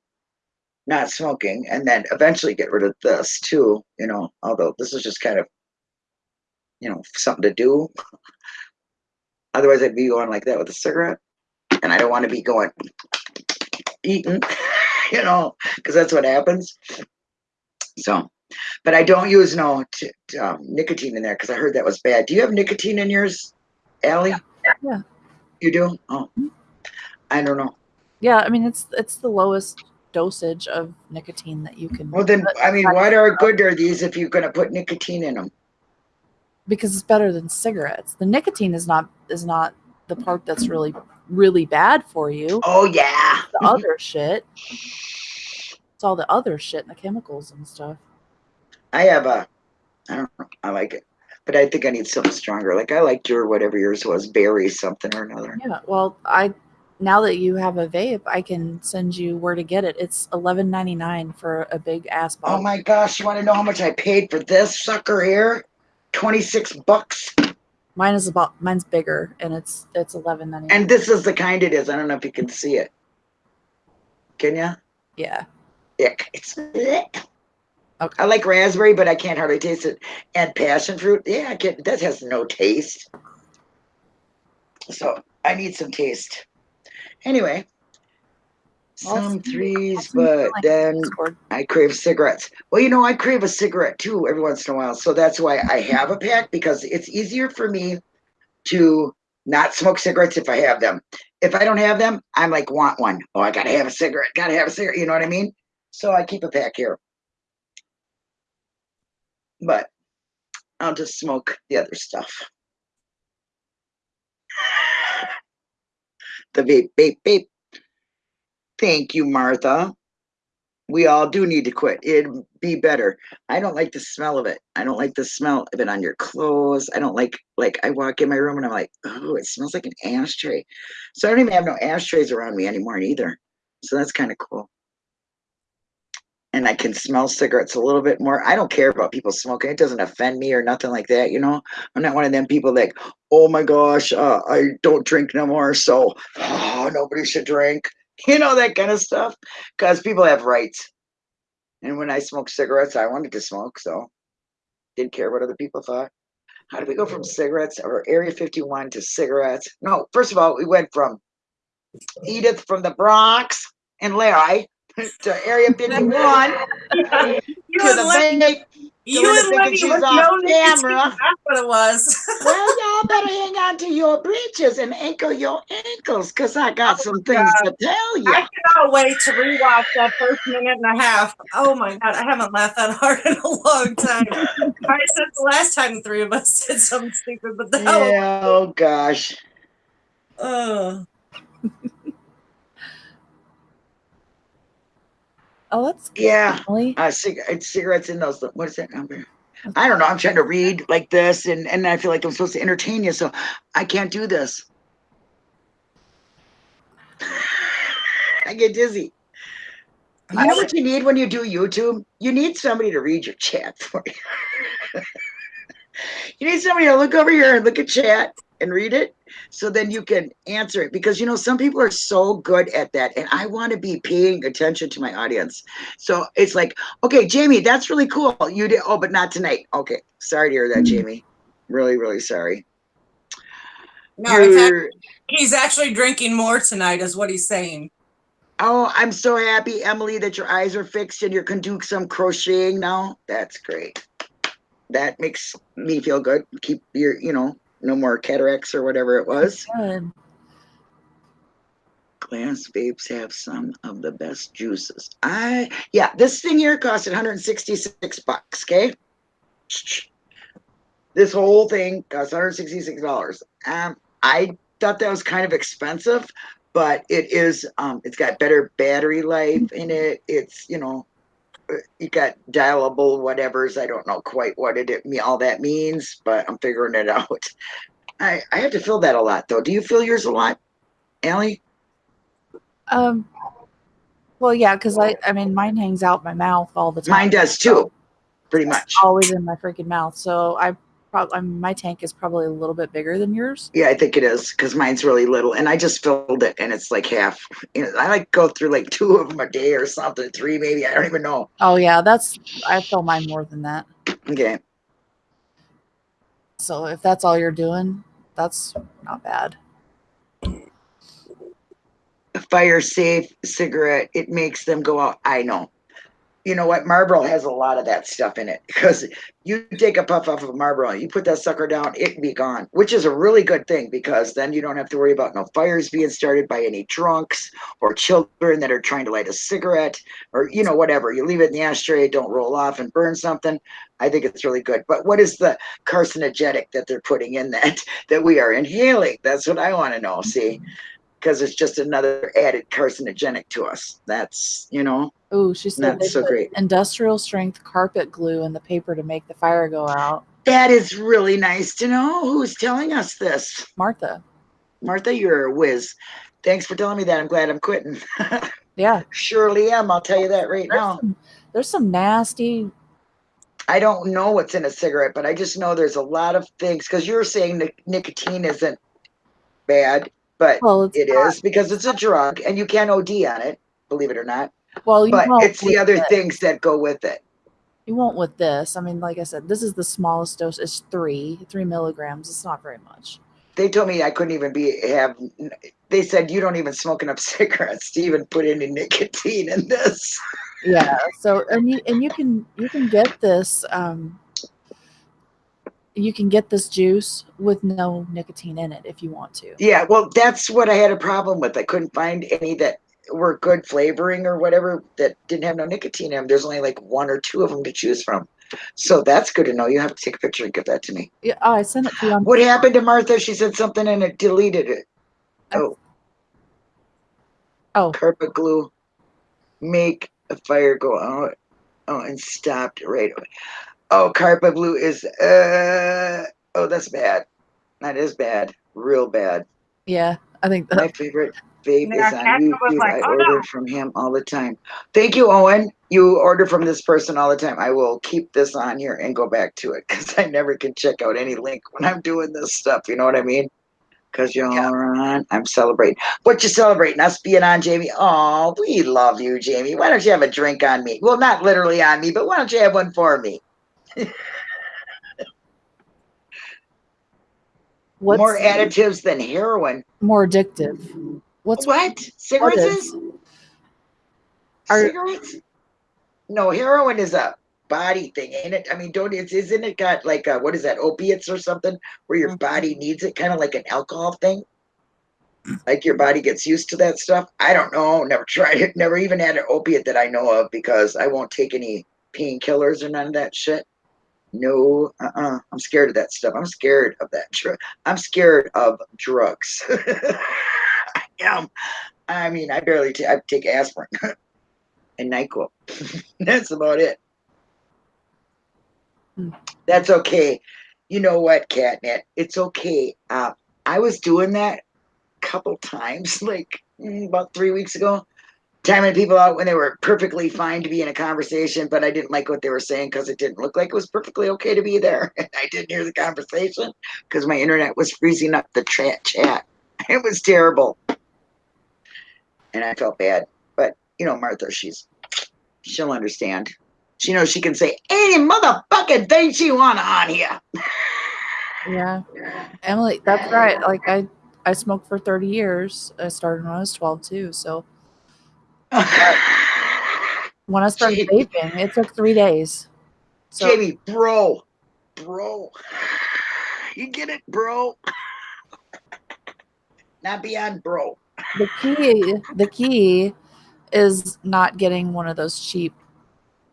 not smoking and then eventually get rid of this too, you know, although this is just kind of you know, something to do. Otherwise, I'd be going like that with a cigarette, and I don't want to be going eating, you know, because that's what happens. So, but I don't use no um, nicotine in there because I heard that was bad. Do you have nicotine in yours, Allie? Yeah. You do? Oh, I don't know. Yeah, I mean it's it's the lowest dosage of nicotine that you can Well, then, I mean, what are good are these if you're going to put nicotine in them? because it's better than cigarettes. The nicotine is not is not the part that's really really bad for you. Oh yeah. The other shit. It's all the other shit and the chemicals and stuff. I have a, I don't know, I like it, but I think I need something stronger. Like I liked your whatever yours was, berry something or another. Yeah. Well, I now that you have a vape, I can send you where to get it. It's eleven ninety nine for a big ass oh bottle. Oh my gosh, you want to know how much I paid for this sucker here? Twenty six bucks, Mine is about mine's bigger and it's it's eleven ninety nine. and this is the kind it is. I don't know if you can see it. Can ya? Yeah. Ick. It's. Ick. Okay. I like raspberry, but I can't hardly taste it. And passion fruit, yeah, I can That has no taste. So I need some taste. Anyway, some threes, it's in the but then I crave cigarettes. Well, you know, I crave a cigarette too every once in a while. So that's why I have a pack because it's easier for me to not smoke cigarettes if I have them. If I don't have them, I'm like, want one. Oh, I gotta have a cigarette, gotta have a cigarette. You know what I mean? So I keep a pack here. But I'll just smoke the other stuff. The vape, vape, vape. Thank you, Martha. We all do need to quit. It'd be better. I don't like the smell of it. I don't like the smell of it on your clothes. I don't like like I walk in my room and I'm like, oh, it smells like an ashtray. So I don't even have no ashtrays around me anymore either. So that's kind of cool. And I can smell cigarettes a little bit more. I don't care about people smoking. It doesn't offend me or nothing like that. You know, I'm not one of them people like, oh my gosh, uh, I don't drink no more. So oh, nobody should drink. You know, that kind of stuff. Because people have rights. And when I smoked cigarettes, I wanted to smoke. So didn't care what other people thought. How did we go from cigarettes or Area 51 to cigarettes? No, first of all, we went from Edith from the Bronx and Larry to Area 51 You to the Lenny, you and Lenny she's off camera. That's what it was. Well, y'all better hang on to your breeches and ankle your ankles because I got Oh, some things to tell you. I cannot wait to rewatch that first minute and a half. Oh my god, I haven't laughed that hard in a long time. Probably since the last time the three of us did something stupid, but that Yeah, oh gosh. uh, Oh, that's good. Yeah. Emily. Uh, cig- cigarettes in those. What is that number? I don't know. I'm trying to read like this, and and I feel like I'm supposed to entertain you, so I can't do this. I get dizzy. You know what you need when you do YouTube? You need somebody to read your chat for you. you need somebody to look over here and look at chat and read it so then you can answer it. Because you know some people are so good at that and i want to be paying attention to my audience. So it's like okay jamie that's really cool. You did oh but not tonight. Okay sorry to hear that hmm. jamie. Really really sorry. No, it's he's actually drinking more tonight, is what he's saying. oh i'm so happy emily that your eyes are fixed and you can do some crocheting now. That's great. That makes me feel good. Keep your you know no more cataracts or whatever it was Good. Glass vapes have some of the best juices. I yeah, this thing here cost 166 bucks. Okay, this whole thing cost 166 dollars. Um, I thought that was kind of expensive, but it is. Um, it's got better battery life in it. It's you know, you got dialable whatever's. I don't know quite what it, it me all that means, but I'm figuring it out. I I have to fill that a lot though. Do you fill yours a lot, Allie? Um. Well, yeah, because I, I mean, mine hangs out my mouth all the time. Mine does too, pretty much. Always in my freaking mouth. So I probably, my tank is probably a little bit bigger than yours. Yeah, I think it is because mine's really little, and I just filled it, and it's like half. You know, I like go through like two of them a day or something, three maybe. I don't even know. Oh yeah, that's I fill mine more than that. Okay, So if that's all you're doing, that's not bad. fire safe cigarette. It makes them go out. I know. You know what? Marlboro has a lot of that stuff in it because you take a puff off of Marlboro, you put that sucker down, it be gone, which is a really good thing because then you don't have to worry about no fires being started by any drunks or children that are trying to light a cigarette or you know whatever. You leave it in the ashtray, don't roll off and burn something. I think it's really good. But what is the carcinogenic that they're putting in that that we are inhaling? That's what I want to know. See, because it's just another added carcinogenic to us. That's you know Ooh, she said not so great. industrial strength carpet glue in the paper to make the fire go out. That is really nice to know. Who's telling us this? Martha. Martha, you're a whiz. Thanks for telling me that. I'm glad I'm quitting. Yeah. Surely am. I'll tell you that right There's now. some, there's some nasty I don't know what's in a cigarette, but I just know there's a lot of things because you're saying nic- nicotine isn't bad, but well it's it is because it's a drug and you can OD on it, believe it or not. well you But it's the other this. things that go with it. You won't with this. I mean, like I said, this is the smallest dose. It's three, three milligrams. It's not very much. They told me I couldn't even be have. They said you don't even smoke enough cigarettes to even put any nicotine in this. Yeah. So and you and you can you can get this um you can get this juice with no nicotine in it if you want to. Yeah, well, that's what I had a problem with. I couldn't find any that were good flavoring or whatever that didn't have no nicotine in them. There's only like one or two of them to choose from. So that's good to know. You have to take a picture and give that to me. Yeah, oh, I sent it to you What happened to Martha? She said something and it deleted it. Oh, Oh, carpet glue, make a fire go out. Oh, and stopped right away. Oh, carpet Blue is uh oh, that's bad. That is bad, real bad. yeah. I think My favorite vape Yeah, is on Catherine YouTube. like, I "Oh, order no." from him all the time. Thank you, Owen. You order from this person all the time. I will keep this on here and go back to it because I never can check out any link when I'm doing this stuff. You know what I mean? Because you're on. I'm celebrating. What you celebrating? Us being on, Jamie? Oh, we love you, Jamie. Why don't you have a drink on me? Well, not literally on me, but why don't you have one for me? What's More additives than heroin. more addictive. What's what? Cigarettes? Are- Cigarettes? No, heroin is a body thing, ain't it? I mean, don't it's isn't it got like uh what is that, opiates or something where your Mhm. body needs it, kind of like an alcohol thing? Like your body gets used to that stuff. I don't know. Never tried it. Never even had an opiate that I know of because I won't take any painkillers or none of that shit. No, uh-uh. I'm scared of that stuff. I'm scared of that. Dr- I'm scared of drugs. I am. I mean, I barely I take aspirin and NyQuil. That's about it. Hmm. That's okay. You know what, Catnet? It's okay. Uh, I was doing that a couple times, like mm, about three weeks ago, timing people out when they were perfectly fine to be in a conversation, but I didn't like what they were saying because it didn't look like it was perfectly okay to be there. And I didn't hear the conversation because my internet was freezing up the chat chat. It was terrible. And I felt bad. But you know, Martha, she's she'll understand. She knows she can say any motherfucking thing she wanna on here. Yeah. Emily, that's right. Like I I smoked for 30 years. I started when I was 12 too. So when I started Gee. vaping, it took three days. So Jamie, bro, bro, you get it, bro. Not beyond bro. the key the key is not getting one of those cheap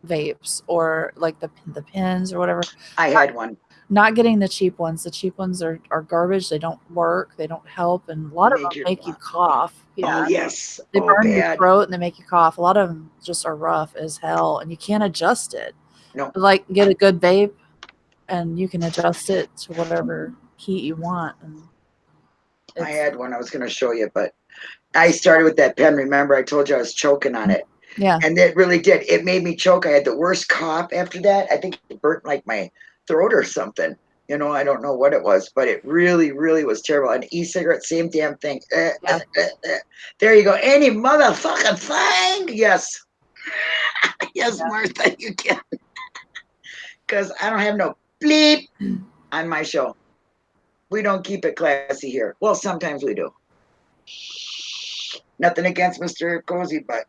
vapes or like the the pins or whatever. I had one. Not getting the cheap ones. The cheap ones are, are garbage. They don't work. They don't help, and a lot of them make you cough. Oh, yeah, Oh yes. they oh, burn your throat and they make you cough. A lot of them just are rough as hell, and you can't adjust it. No. Like get a good vape, and you can adjust it to whatever heat you want. And I had one I was going to show you, but I started with that pen. Remember, I told you I was choking on it, yeah, and it really did. It made me choke. I had the worst cough after that. I think it burnt like my throat or something. You know, I don't know what it was, but it really, really was terrible. An e-cigarette, same damn thing. Eh, Yeah. eh, eh, eh. There you go. Any motherfucking thing. Yes. yes, Yeah. Martha, you can. Because I don't have no bleep on my show. We don't keep it classy here. Well, sometimes we do. Nothing against Mr. Cozy, but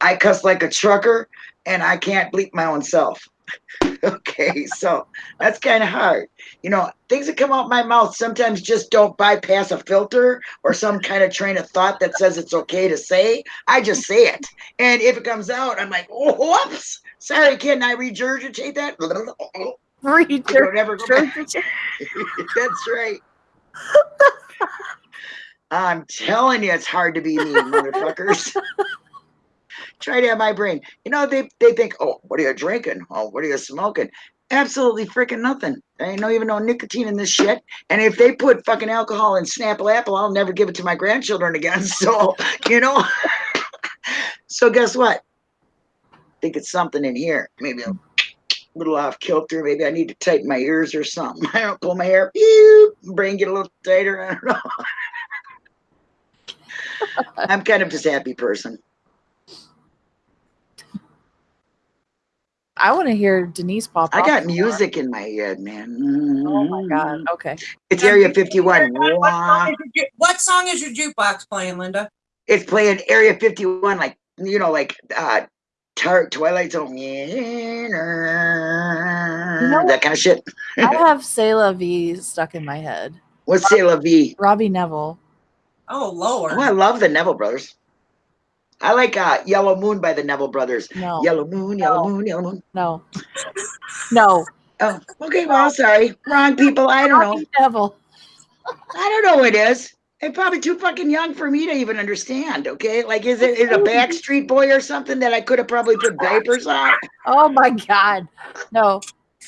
I cuss like a trucker and I can't bleep my own self. okay, so that's kind of hard. You know, things that come out my mouth sometimes just don't bypass a filter or some kind of train of thought that says it's okay to say. I just say it. And if it comes out, I'm like, oh, whoops. Sorry, can I regurgitate that? Read I your don't ever go That's right. I'm telling you, it's hard to be me, motherfuckers. Try to have my brain. You know, they, they think, oh, what are you drinking? Oh, what are you smoking? Absolutely freaking nothing. There ain't no even no nicotine in this shit. And if they put fucking alcohol in Snapple Apple, I'll never give it to my grandchildren again. So, you know. so guess what? think it's something in here. Maybe a little off kilter. Maybe I need to tighten my ears or something. I don't pull my hair. Pew, brain get a little tighter. I don't know. I'm kind of just happy person. I want to hear Denise pop. I got some more. music in my head, man. Oh my god. Okay. It's Area 51. What song, is your, what song is your jukebox playing, Linda? It's playing Area 51, like, you know, like uh, Tar- Twilight Zone. that kind of shit. I have C'est La Vie stuck in my head. What's C'est La Vie? Robbie Nevil. Oh, Lord. Oh, I love the Neville Brothers. I like uh, Yellow Moon by the Neville Brothers. No. Yellow Moon, Yellow No. Moon, Yellow Moon. No. No. Oh, okay. Well, sorry. Wrong people. I don't know. Robbie Nevil. I don't know what it is. They're probably too fucking young for me to even understand. Okay. Like, is it, is it a Backstreet Boy or something that I could have probably put diapers on? Oh my god. No.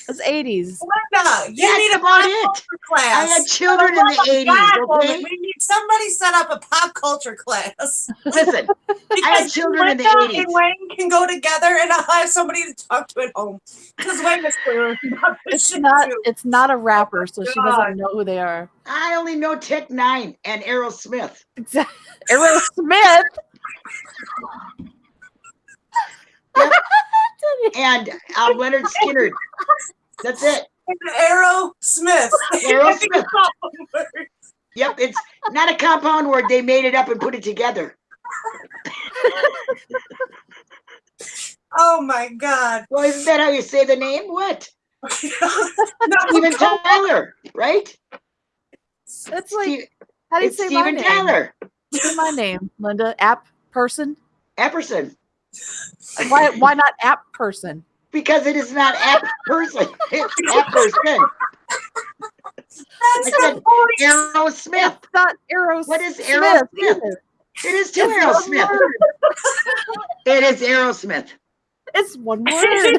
It's 80s. Linda, you That's need a about it. class. I had children in the For the love of 80s. Okay. We need somebody set up a pop culture class. Listen, I Because children in the 80s. and Wayne can go together and I'll have somebody to talk to at home. Because Wayne is clear It's not too. it's not a rapper, so she doesn't know who they are. I only know Tech N9ne and Aerosmith. Exactly. Aerosmith. and uh, Lynyrd Skynyrd. That's it. Arrow Smith. Aerosmith. Yep, it's not a compound word. They made it up and put it together. oh my God. Well, isn't that how you say the name? What? no, Steven Tyler, right? That's like Steve- how do you it's say my name? Tyler. Say my name, Linda. App person. Epperson. Why why not app person? Because it is not app person. It's Epperson. That's I said the point. Aerosmith. It's not Aerosmith. What is Aerosmith? either. It is too It's Aerosmith. It is Aerosmith. It's one word.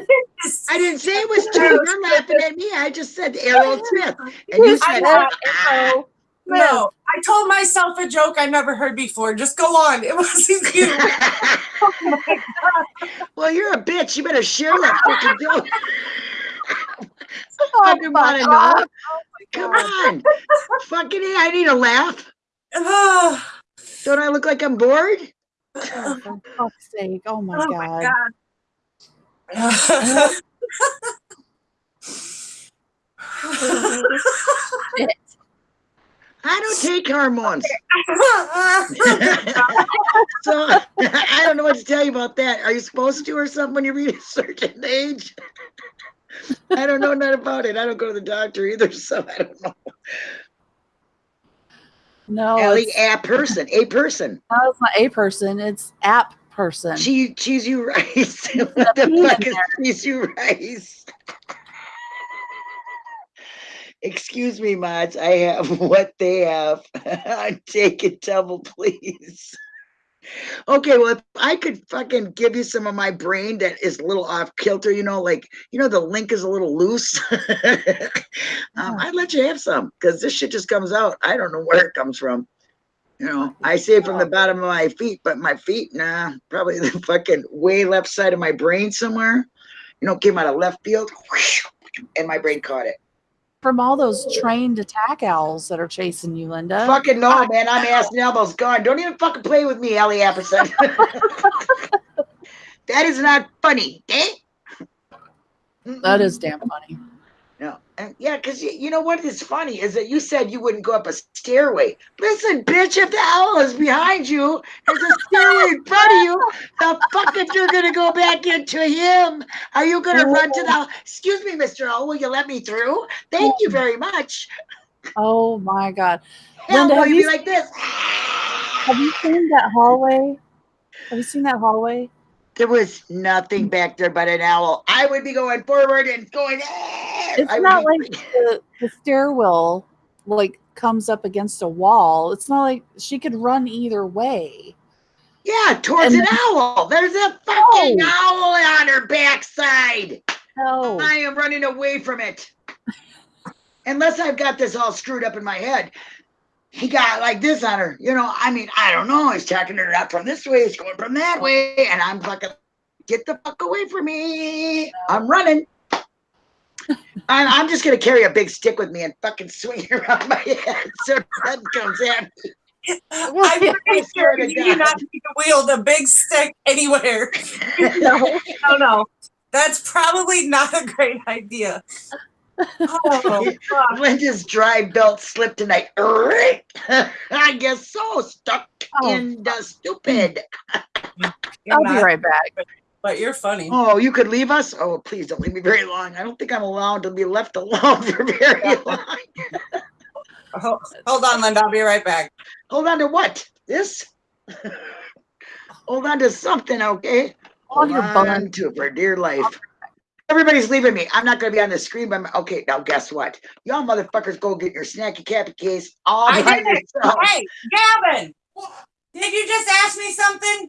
I didn't say it was two. You're laughing at me. I just said Aerosmith. And you You said, said ah. No, I told myself a joke I never heard before. Just go on. It wasn't you. oh well, you're a bitch. You better share that fucking joke. Oh, Fucking wanna fuck know. Off. Come on. fucking A, I need a laugh. Don't I look like I'm bored? Oh, for fuck's sake. Oh my oh god. my god. I don't take hormones. so I don't know what to tell you about that. Are you supposed to or something when you reach a certain age? I don't know nothing about it. I don't go to the doctor either, so I don't know. No, Ellie, a person, a person. no, it's not a person. It's app person. Cheese, cheese you rice. what the fuck is cheese you rice? Excuse me, mods. I have what they have. Take it double, please. Okay, well, if I could fucking give you some of my brain that is a little off kilter, you know, like you know, the link is a little loose. um, I'd let you have some because this shit just comes out. I don't know where it comes from. You know, I say it from the bottom of my feet, but my feet, nah, probably the fucking way left side of my brain somewhere. You know, came out of left field, and my brain caught it. From all those trained attack owls that are chasing you, Linda. Fucking no, man. I'm ass and elbows gone. Don't even fucking play with me, Ellie Apperson. that is not funny. Eh? That is damn funny. No. Yeah, because you, you know what is funny is that you said you wouldn't go up a stairway. Listen, bitch, if the owl is behind you, there's a stairway in front of you. The fuck if you're gonna go back into him? Are you gonna run to the excuse me, Mr. Owl, will you let me through? Thank you very much. Oh my god. Hell, Linda, have you be you- like this? Have you seen that hallway? Have you seen that hallway? There was nothing back there but an owl. I would be going forward and going. "Eh." It's I not like the, the stairwell like comes up against a wall. It's not like she could run either way. yeah, towards and an owl. There's a fucking No. owl on her backside. No. I am running away from it. Unless I've got this all screwed up in my head. He got like this on her. You know, I mean, I don't know. He's checking her out from this way, he's going from that way, and I'm fucking get the fuck away from me. I'm running. I'm, I'm just gonna carry a big stick with me and fucking swing it around my head so nothing comes at me. I'm pretty sure you do not need to wield a big stick anywhere. no, no, no. That's probably not a great idea. Oh. Linda's dry belt slipped tonight. I I guess so. Stuck Oh, in the stupid. I'll be right back. But you're funny. Oh, you could leave us? Oh, please don't leave me very long. I don't think I'm allowed to be left alone for very long. Ho- Hold on, Linda. I'll be right back. Hold on to what? This? Hold on to something, okay? On your Hold bun. on to for dear life. Everybody's leaving me. I'm not gonna be on the screen by my okay, now guess what? Y'all motherfuckers go get your snacky cappy case all I by. Hey, Gavin. Did you just ask me something?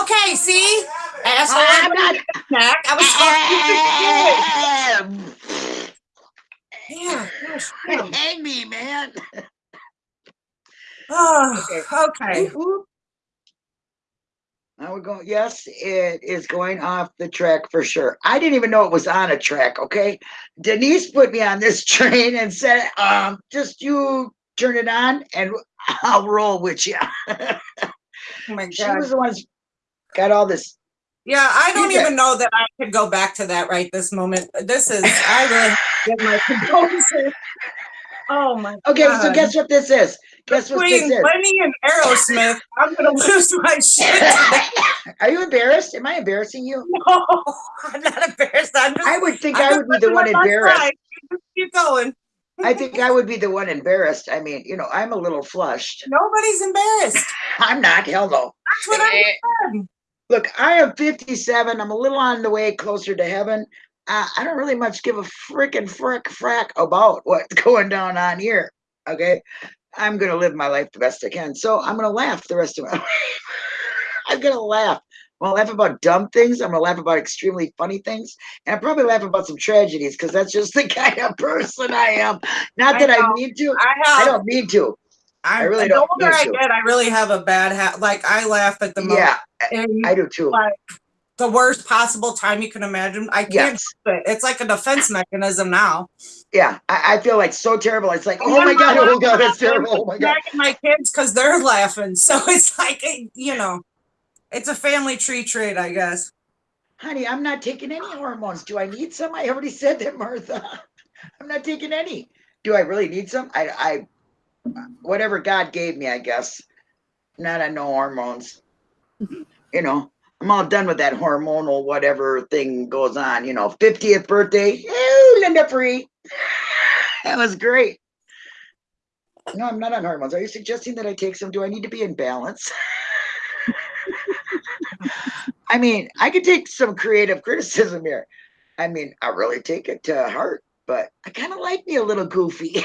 Okay, see? Asshole. I'm not Snack. I was to. Yeah, gosh. Hang me, man. Oh, okay. Whoop, Now we're going, yes, it is going off the track for sure. I didn't even know it was on a track, okay? Denise put me on this train and said, um, just you turn it on and I'll roll with you. Oh my she was the one who's got all this. Yeah, I don't even know that I could go back to that right this moment. This is, I really get my condolences. Oh my Okay, God. so guess what this is? Guess what this Between is? Lenny and Aerosmith, I'm gonna lose my shit. Are you embarrassed? Am I embarrassing you? No, I'm not embarrassed. I'm just. I would think I'm I would be the one my best embarrassed. life. You just Keep going. I think I would be the one embarrassed. I mean, you know, I'm a little flushed. Nobody's embarrassed. I'm not, hell no. That's what I'm saying. Look, I am 57. I'm a little on the way closer to heaven. Uh, I don't really much give a frickin' frick frack about what's going down on here. Okay. I'm going to live my life the best I can. So I'm going to laugh the rest of my life. I'm going to laugh I'm gonna laugh about dumb things. I'm gonna laugh about extremely funny things, and I probably laugh about some tragedies because that's just the kind of person I am. Not I that I, know. need to. I I don't need to. I, really the don't The older I to. get, I really have a bad hat. Like I laugh at the most. Yeah, I do too. like the worst possible time you can imagine. I can't. Yes. it. It's like a defense mechanism now. Yeah, I, I feel like so terrible. It's like, oh my god, oh my oh god, that's terrible. Oh my god. My kids because they're laughing. So it's like you know, it's a family tree trait, I guess. Honey, I'm not taking any hormones. Do I need some? I already said that, Martha. I'm not taking any. Do I really need some? I, I, whatever God gave me, I guess. Not on no hormones. You know, I'm all done with that hormonal whatever thing goes on. You know, 50th birthday. Linda Free. That was great. No, I'm not on hormones. Are you suggesting that I take some? Do I need to be in balance? I mean, I could take some creative criticism here. I mean, I really take it to heart, but I kind of like me a little goofy.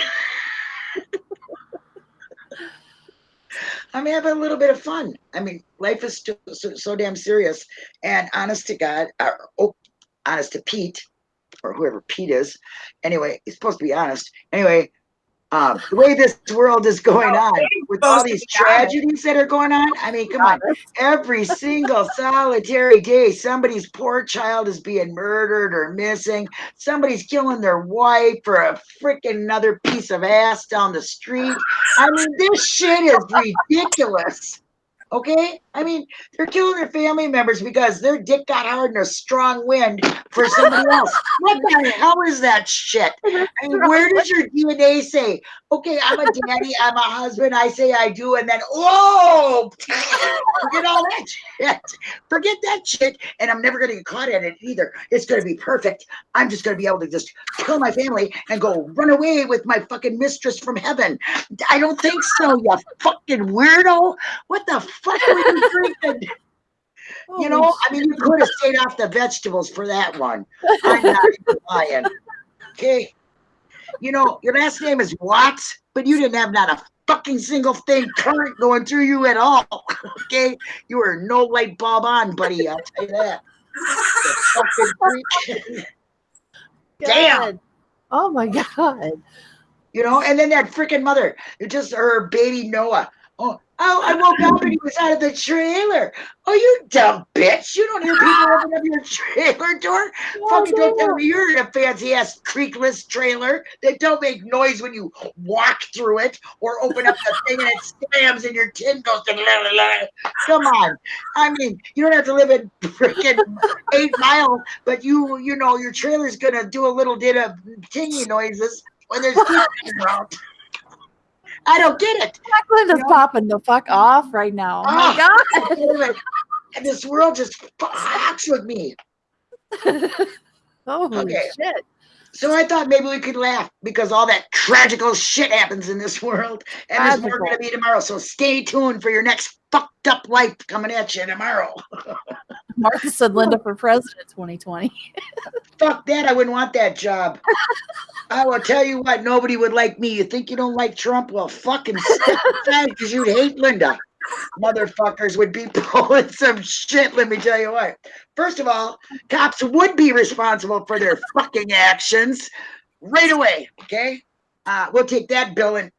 I'm having a little bit of fun. I mean, life is so, so, so damn serious. And honest to God, uh, oh, honest to Pete, or whoever Pete is. Anyway, he's supposed to be honest. Anyway, um, the way this world is going No, on with all these tragedies that are going on, I mean, come on. Every single solitary day somebody's poor child is being murdered or missing. Somebody's killing their wife for a freaking another piece of ass down the street. I mean this shit is ridiculous okay i mean they're killing their family members because their dick got hard in a strong wind for somebody else what the hell is that shit I mean, where does your dna say okay i'm a daddy i'm a husband i say i do and then oh forget all that shit. Forget that shit. And I'm never going to get caught at it either. It's going to be perfect. I'm just going to be able to just kill my family and go run away with my fucking mistress from heaven. I don't think so, you fucking weirdo. What the fuck were you You know, I mean, you could have stayed off the vegetables for that one. I'm not lying. Okay. You know, your last name is Watts, but you didn't have not a fucking single thing current going through you at all. Okay. You were no light bulb on, buddy. I'll tell you that. Fucking freak. Damn. Oh my god. You know, and then that freaking mother, it just her baby Noah. Oh, oh, I woke up and he was out of the trailer. Oh, you dumb bitch. You don't hear people open up your trailer door. Fucking don't tell me you're in a fancy ass creakless trailer that don't make noise when you walk through it or open up the thing and it slams and your tin goes to la, la, la. Come on. I mean, you don't have to live in freaking eight mile, but you you know your trailer's gonna do a little bit of tingy noises when there's people around. I don't get it. Jacqueline is popping the fuck off right now. Oh my god. And this world just fucks with me. Holy Okay. shit. So I thought maybe we could laugh because all that tragical shit happens in this world. And there's more going to be tomorrow. So stay tuned for your next fucked up life coming at you tomorrow. Martha said Linda for president 2020. Fuck that. I wouldn't want that job. I will tell you what, nobody would like me. You think you don't like Trump? Well, fucking step aside because you'd hate Linda. Motherfuckers would be pulling some shit, let me tell you what. First of all, cops would be responsible for their fucking actions right away, okay? Uh, we'll take that bill and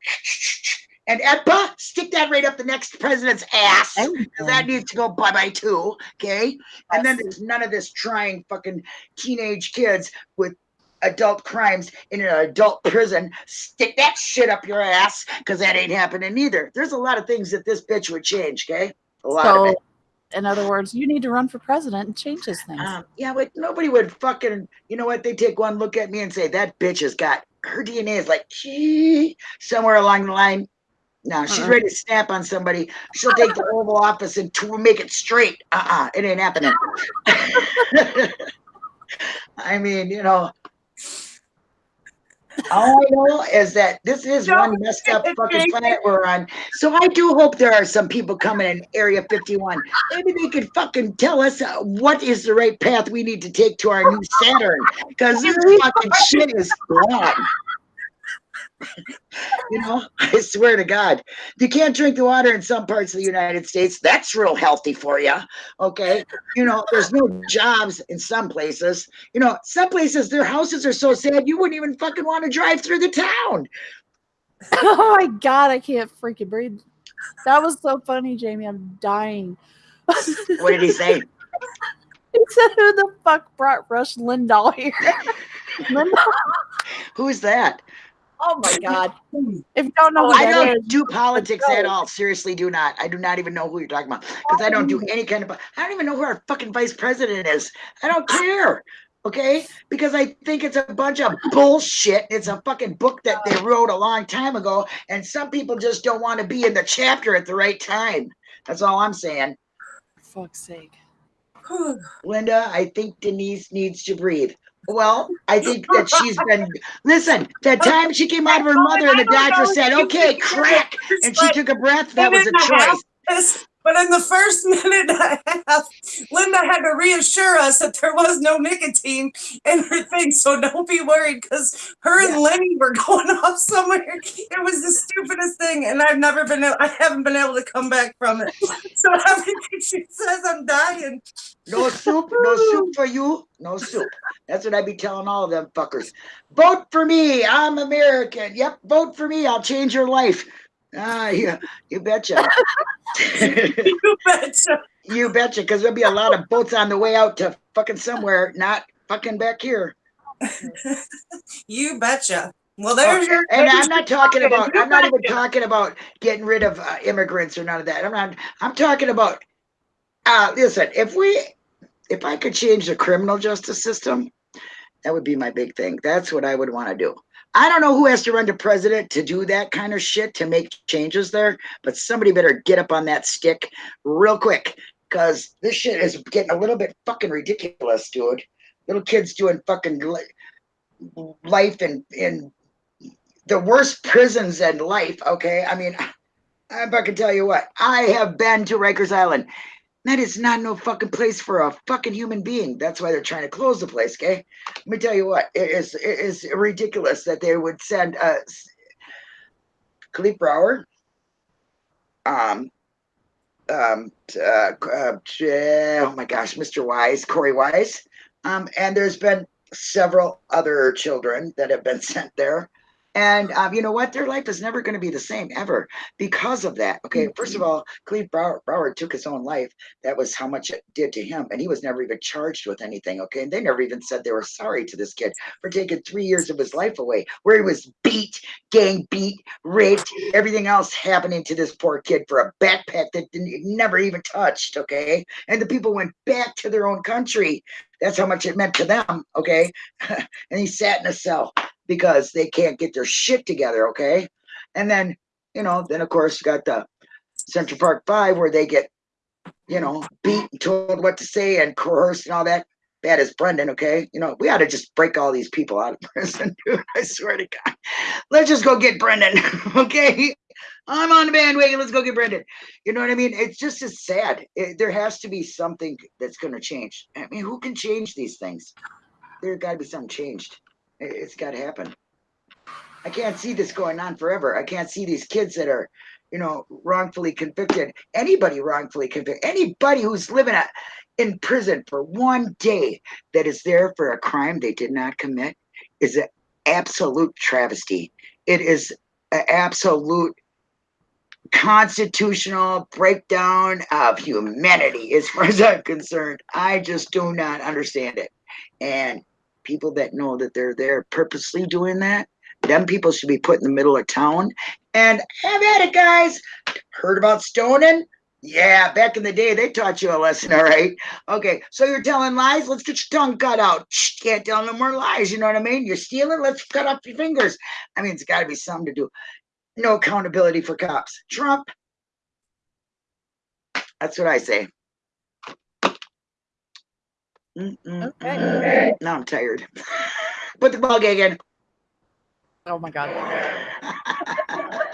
and EPA, stick that right up the next president's ass. that needs to go bye bye too. Okay. And then there's none of this trying fucking teenage kids with adult crimes in an adult prison. Stick that shit up your ass because that ain't happening either. There's a lot of things that this bitch would change. Okay. A lot of So, it. in other words, you need to run for president and change this thing. Um, yeah, but nobody would fucking, you know what? They take one look at me and say, that bitch has got her DNA is like "Gee," somewhere along the line. No, she's Uh-uh. ready to snap on somebody. She'll take the Oval Office and to make it straight. Uh uh it ain't happening. I mean, you know, all I know is that this is one messed up fucking planet we're on. So I do hope there are some people coming in Area 51. Maybe they could fucking tell us uh, what is the right path we need to take to our new Saturn. Because this fucking shit is wrong. You know, I swear to God, you can't drink the water in some parts of the United States. That's real healthy for you. Okay. You know, there's no jobs in some places. You know, some places their houses are so sad you wouldn't even fucking want to drive through the town. oh my god, I can't freaking breathe. That was so funny, Jamie. I'm dying. What did he say? He said, "Who the fuck brought Rush Lindahl here?" Lindahl? Who's that? Oh my god! If you don't know oh, who I that don't is, do politics at all. Seriously, do not. I do not even know who you're talking about because I don't do any kind of. I don't even know who our fucking vice president is. I don't care. Okay, because I think it's a bunch of bullshit. It's a fucking book that they wrote a long time ago, and some people just don't want to be in the chapter at the right time. That's all I'm saying. for fuck's sake. Linda, I think Denise needs to breathe. Well, I think that she's been, listen, that time she came out of her mother and the doctor said, okay, crack, and she took a breath, that was a choice. But in the first minute and a half, Linda had to reassure us that there was no nicotine in her thing. So don't be worried because her and Lenny were going off somewhere. It was the stupidest thing. And I've never been, I haven't been able to come back from it. So everything she says, I'm dying. No soup, no soup for you, no soup. That's what I'd be telling all of them fuckers. Vote for me, I'm American. Yep, vote for me, I'll change your life. Ah, yeah, you betcha. You betcha. you betcha, because there'll be a lot of boats on the way out to fucking somewhere, not fucking back here. You betcha. Well, there's your. And I'm not talking about, I'm not even talking about getting rid of uh, immigrants or none of that. I'm not, I'm talking about, uh, listen, if we, if I could change the criminal justice system, that would be my big thing. That's what I would want to do. I don't know who has to run to president to do that kind of shit to make changes there, but somebody better get up on that stick real quick because this shit is getting a little bit fucking ridiculous, dude. Little kids doing fucking li- life in in the worst prisons in life. Okay, I mean, I fucking tell you what. I have been to Rikers Island. That is not no fucking place for a fucking human being. That's why they're trying to close the place. Okay, let me tell you what. It is it is ridiculous that they would send uh Kalief Brower, um, um, uh, uh, oh my gosh, Mr. Wise, Korey Wise, um, and there's been several other children that have been sent there. And um, you know what? Their life is never going to be the same ever because of that. Okay, first of all, Cleve Brower, Brower took his own life. That was how much it did to him, and he was never even charged with anything. Okay, and they never even said they were sorry to this kid for taking three years of his life away, where he was beat, gang beat, raped, everything else happening to this poor kid for a backpack that never even touched. Okay, and the people went back to their own country. That's how much it meant to them. Okay, and he sat in a cell because they can't get their shit together. Okay, and then you know, then of course you got the Central Park Five where they get, you know, beat and told what to say and coerced and all that. Bad as Brendan, okay? You know, we ought to just break all these people out of prison, dude. I swear to God. Let's just go get Brendan, okay? I'm on the bandwagon. Let's go get Brendan. You know what I mean? It's just as sad. It, there has to be something that's going to change. I mean, who can change these things? There got to be something changed. It, it's got to happen. I can't see this going on forever. I can't see these kids that are, you know, wrongfully convicted. Anybody wrongfully convicted, anybody who's living a, in prison for one day that is there for a crime they did not commit is an absolute travesty. It is an absolute constitutional breakdown of humanity as far as I'm concerned. I just do not understand it. And people that know that they're there purposely doing that, them people should be put in the middle of town and have at it, guys. Heard about stoning? Yeah, back in the day, they taught you a lesson, all right? Okay, so you're telling lies? Let's get your tongue cut out. Can't tell no more lies, you know what I mean? You're stealing? Let's cut off your fingers. I mean, it's got to be something to do. No accountability for cops. Trump. That's what I say. Mm-mm-mm. Okay. Now I'm tired. Put the ball gag in. Oh my god.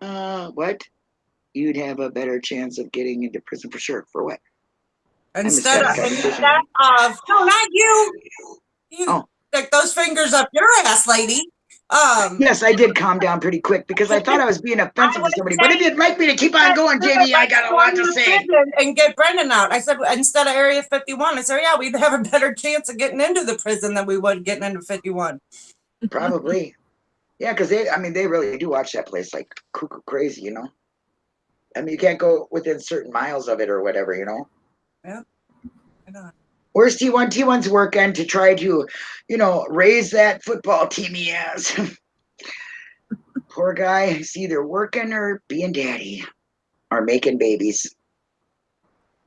Uh, what? You'd have a better chance of getting into prison for sure. For what? Instead of, Instead of- instead of, no, not you. You, Oh. stick those fingers up your ass, lady. Um, Yes, I did calm down pretty quick because I thought I was being offensive to somebody. But if you'd like me to keep on going, JD, I got a lot to say. And get Brendan out. I said instead of Area 51, I said, yeah, we'd have a better chance of getting into the prison than we would getting into 51. Probably. Yeah, because they, I mean, they really do watch that place like cuckoo crazy, you know? I mean, you can't go within certain miles of it or whatever, you know? Know. Where's T1? T1's working to try to, you know, raise that football team he has. Poor guy, he's either working or being daddy or making babies.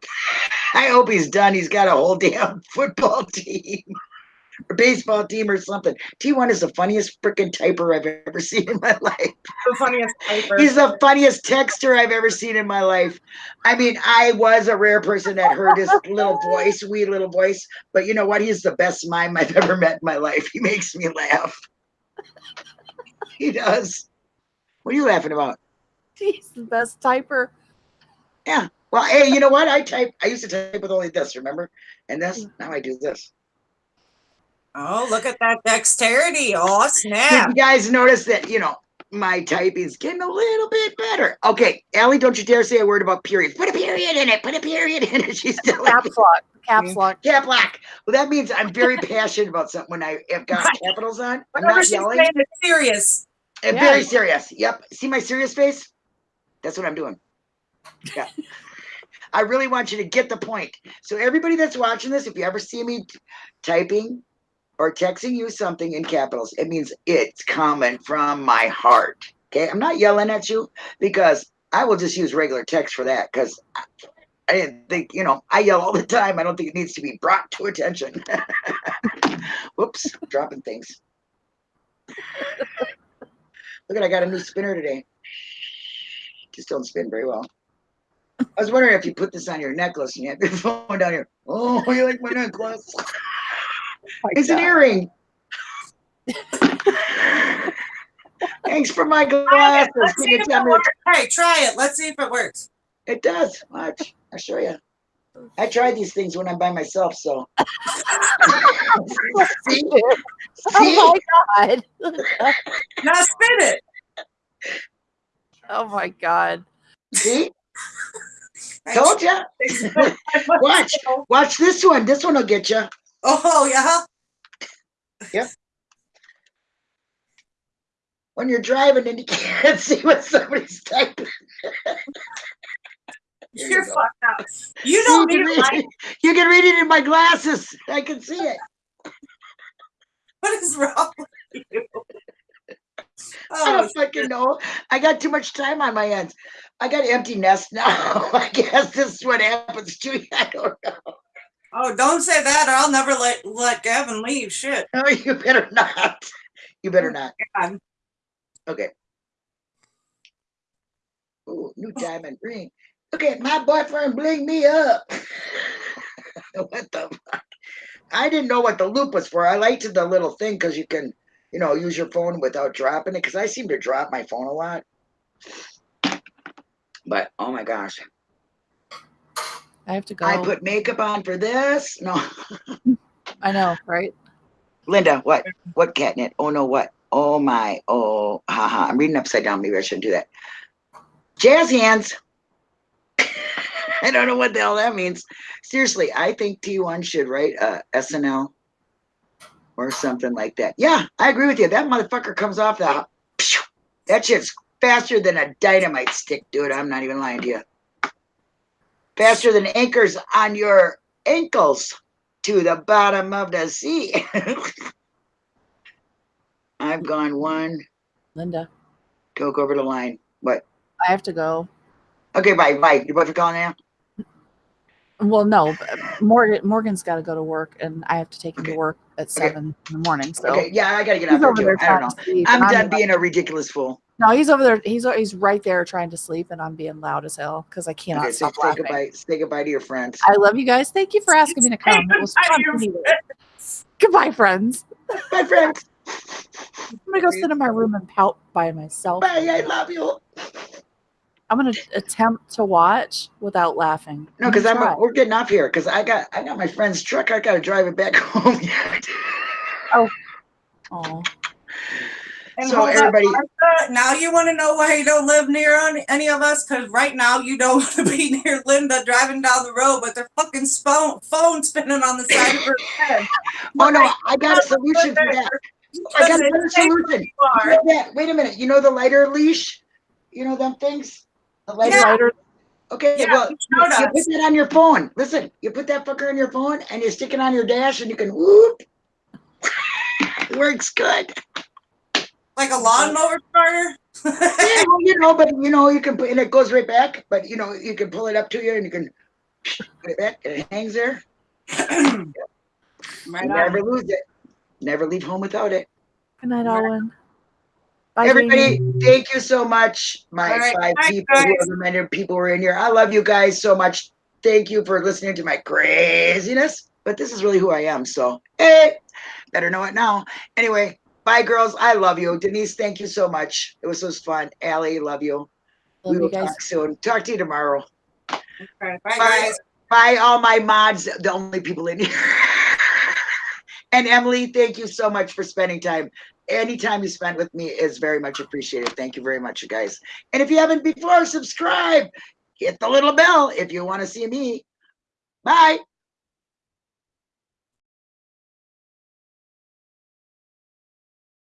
I hope he's done. He's got a whole damn football team or baseball team or something. T1 is the funniest freaking typer I've ever seen in my life. The funniest paper. He's the funniest texter I've ever seen in my life. I mean, I was a rare person that heard his little voice, wee little voice, but you know what? He's the best mime I've ever met in my life. He makes me laugh. He does. What are you laughing about? He's the best typer. Yeah. Well, hey, you know what? I type. I used to type with only this, remember? And this. Now I do this. Oh, look at that dexterity. Oh, Did snap. you guys notice that? You know, my typing's getting a little bit better. Okay, Allie, don't you dare say a word about periods. Put a period in it. Put a period in it. She's still like, Caps lock. Caps lock. Cap lock. Well, that means I'm very passionate about something when I have got capitals on. I'm Whatever not yelling. saying is serious. I'm Yeah. very serious. Yep. See my serious face? That's what I'm doing. Yeah. I really want you to get the point. So everybody that's watching this, if you ever see me typing or texting you something in capitals, it means it's coming from my heart. Okay. I'm not yelling at you because I will just use regular text for that because I, didn't think, you know, I yell all the time. I don't think it needs to be brought to attention. Whoops, dropping things. Look at I got a new spinner today. Just don't spin very well. I was wondering if you put this on your necklace and you have your phone down here. Oh, you like my necklace? It's an earring. Thanks for my glasses. Let's see if it works. Hey, try it. Let's see if it works. It does. Watch. I'll show you. I try these things when I'm by myself, so. see? See? Oh my god. Now spin it. oh my god. See? Told ya. Watch. Watch this one. This one will get you. Oh, yeah. When you're driving and you can't see what somebody's typing. You You're go. fucked up. You See, don't you, need can light. read, you can read it in my glasses. I can see it. What is wrong with you? I Oh, don't fucking know. I got too much time on my hands. I got empty nest now. I guess this is what happens to you. I don't know. Oh, don't say that or I'll never let, let Gavin leave. Shit. No, you better not. You better not. Oh, God. Okay. Ooh, new diamond ring. Look at my boyfriend bling me up. what the fuck? I didn't know what the loop was for. I liked the little thing because you can, you know, use your phone without dropping it. Because I seem to drop my phone a lot. But oh my gosh, I have to go. I put makeup on for this. No, I know, right? Linda, what? What catnip? Oh no, what? Oh my, oh, haha. I'm reading upside down. Maybe I shouldn't do that. Jazz hands. I don't know what the hell that means. Seriously, I think T1 should write uh, a SNL or something like that. Yeah, I agree with you. That motherfucker comes off the. That shit's faster than a dynamite stick, dude. I'm not even lying to you. Faster than anchors on your ankles to the bottom of the sea. I've gone one. Linda, Go over the line. What? I have to go. Okay, bye, bye. Your boyfriend calling now? Well, no, Morgan Morgan's got to go to work, and I have to take him Okay. to work at Okay. seven in the morning. So Okay, yeah, I gotta get he's out there too. I don't know. to sleep. I'm done being a ridiculous fool. No, he's over there. He's he's right there trying to sleep, and I'm being loud as hell because I cannot Okay, so stop say laughing. goodbye. Say goodbye to your friends. I love you guys. Thank you for asking me to come. It was Goodbye, fun. your meeting you. Goodbye, friends. Bye, friends. I'm gonna go sit in my room and pout by myself. Bye. I love you. I'm gonna attempt to watch without laughing. No, because I'm gonna try. we're getting off here because I got I got my friend's truck. I gotta drive it back home yet. Oh, And So up, everybody- now you want to know why you don't live near on any of us? Because right now you don't want to be near Linda driving down the road, but their fucking phone phone spinning on the side of her head. Oh no, I got a solution for that. I got a better solution. You You are. know that- Wait a minute, you know the lighter leash? You know them things? The lighter, Yeah. lighter. okay, Yeah, well, you you showed you us. put that on your phone. Listen, you put that fucker on your phone and you stick it on your dash and you can whoop. It Works good. Like a lawnmower starter. Yeah, you know, but you know, you can put, and it goes right back, but you know, you can pull it up to you and you can put it back and it hangs there. Right You never lose it. Never leave home without it. Good night, Owen. Bye, Everybody, Jamie. thank you so much. My All right, five bye, people, guys. whoever many people were in here. I love you guys so much. Thank you for listening to my craziness. But this is really who I am. So, hey, better know it now. Anyway, bye, girls. I love you. Denise, thank you so much. It was so fun. Allie, love you. Love we you will guys. talk soon. Talk to you tomorrow. Okay, Bye, guys. Bye, all my mods, the only people in here. and Emily, thank you so much for spending time. Any time you spent with me is very much appreciated. Thank you very much, you guys. And if you haven't before, subscribe, hit the little bell if you want to see me. Bye.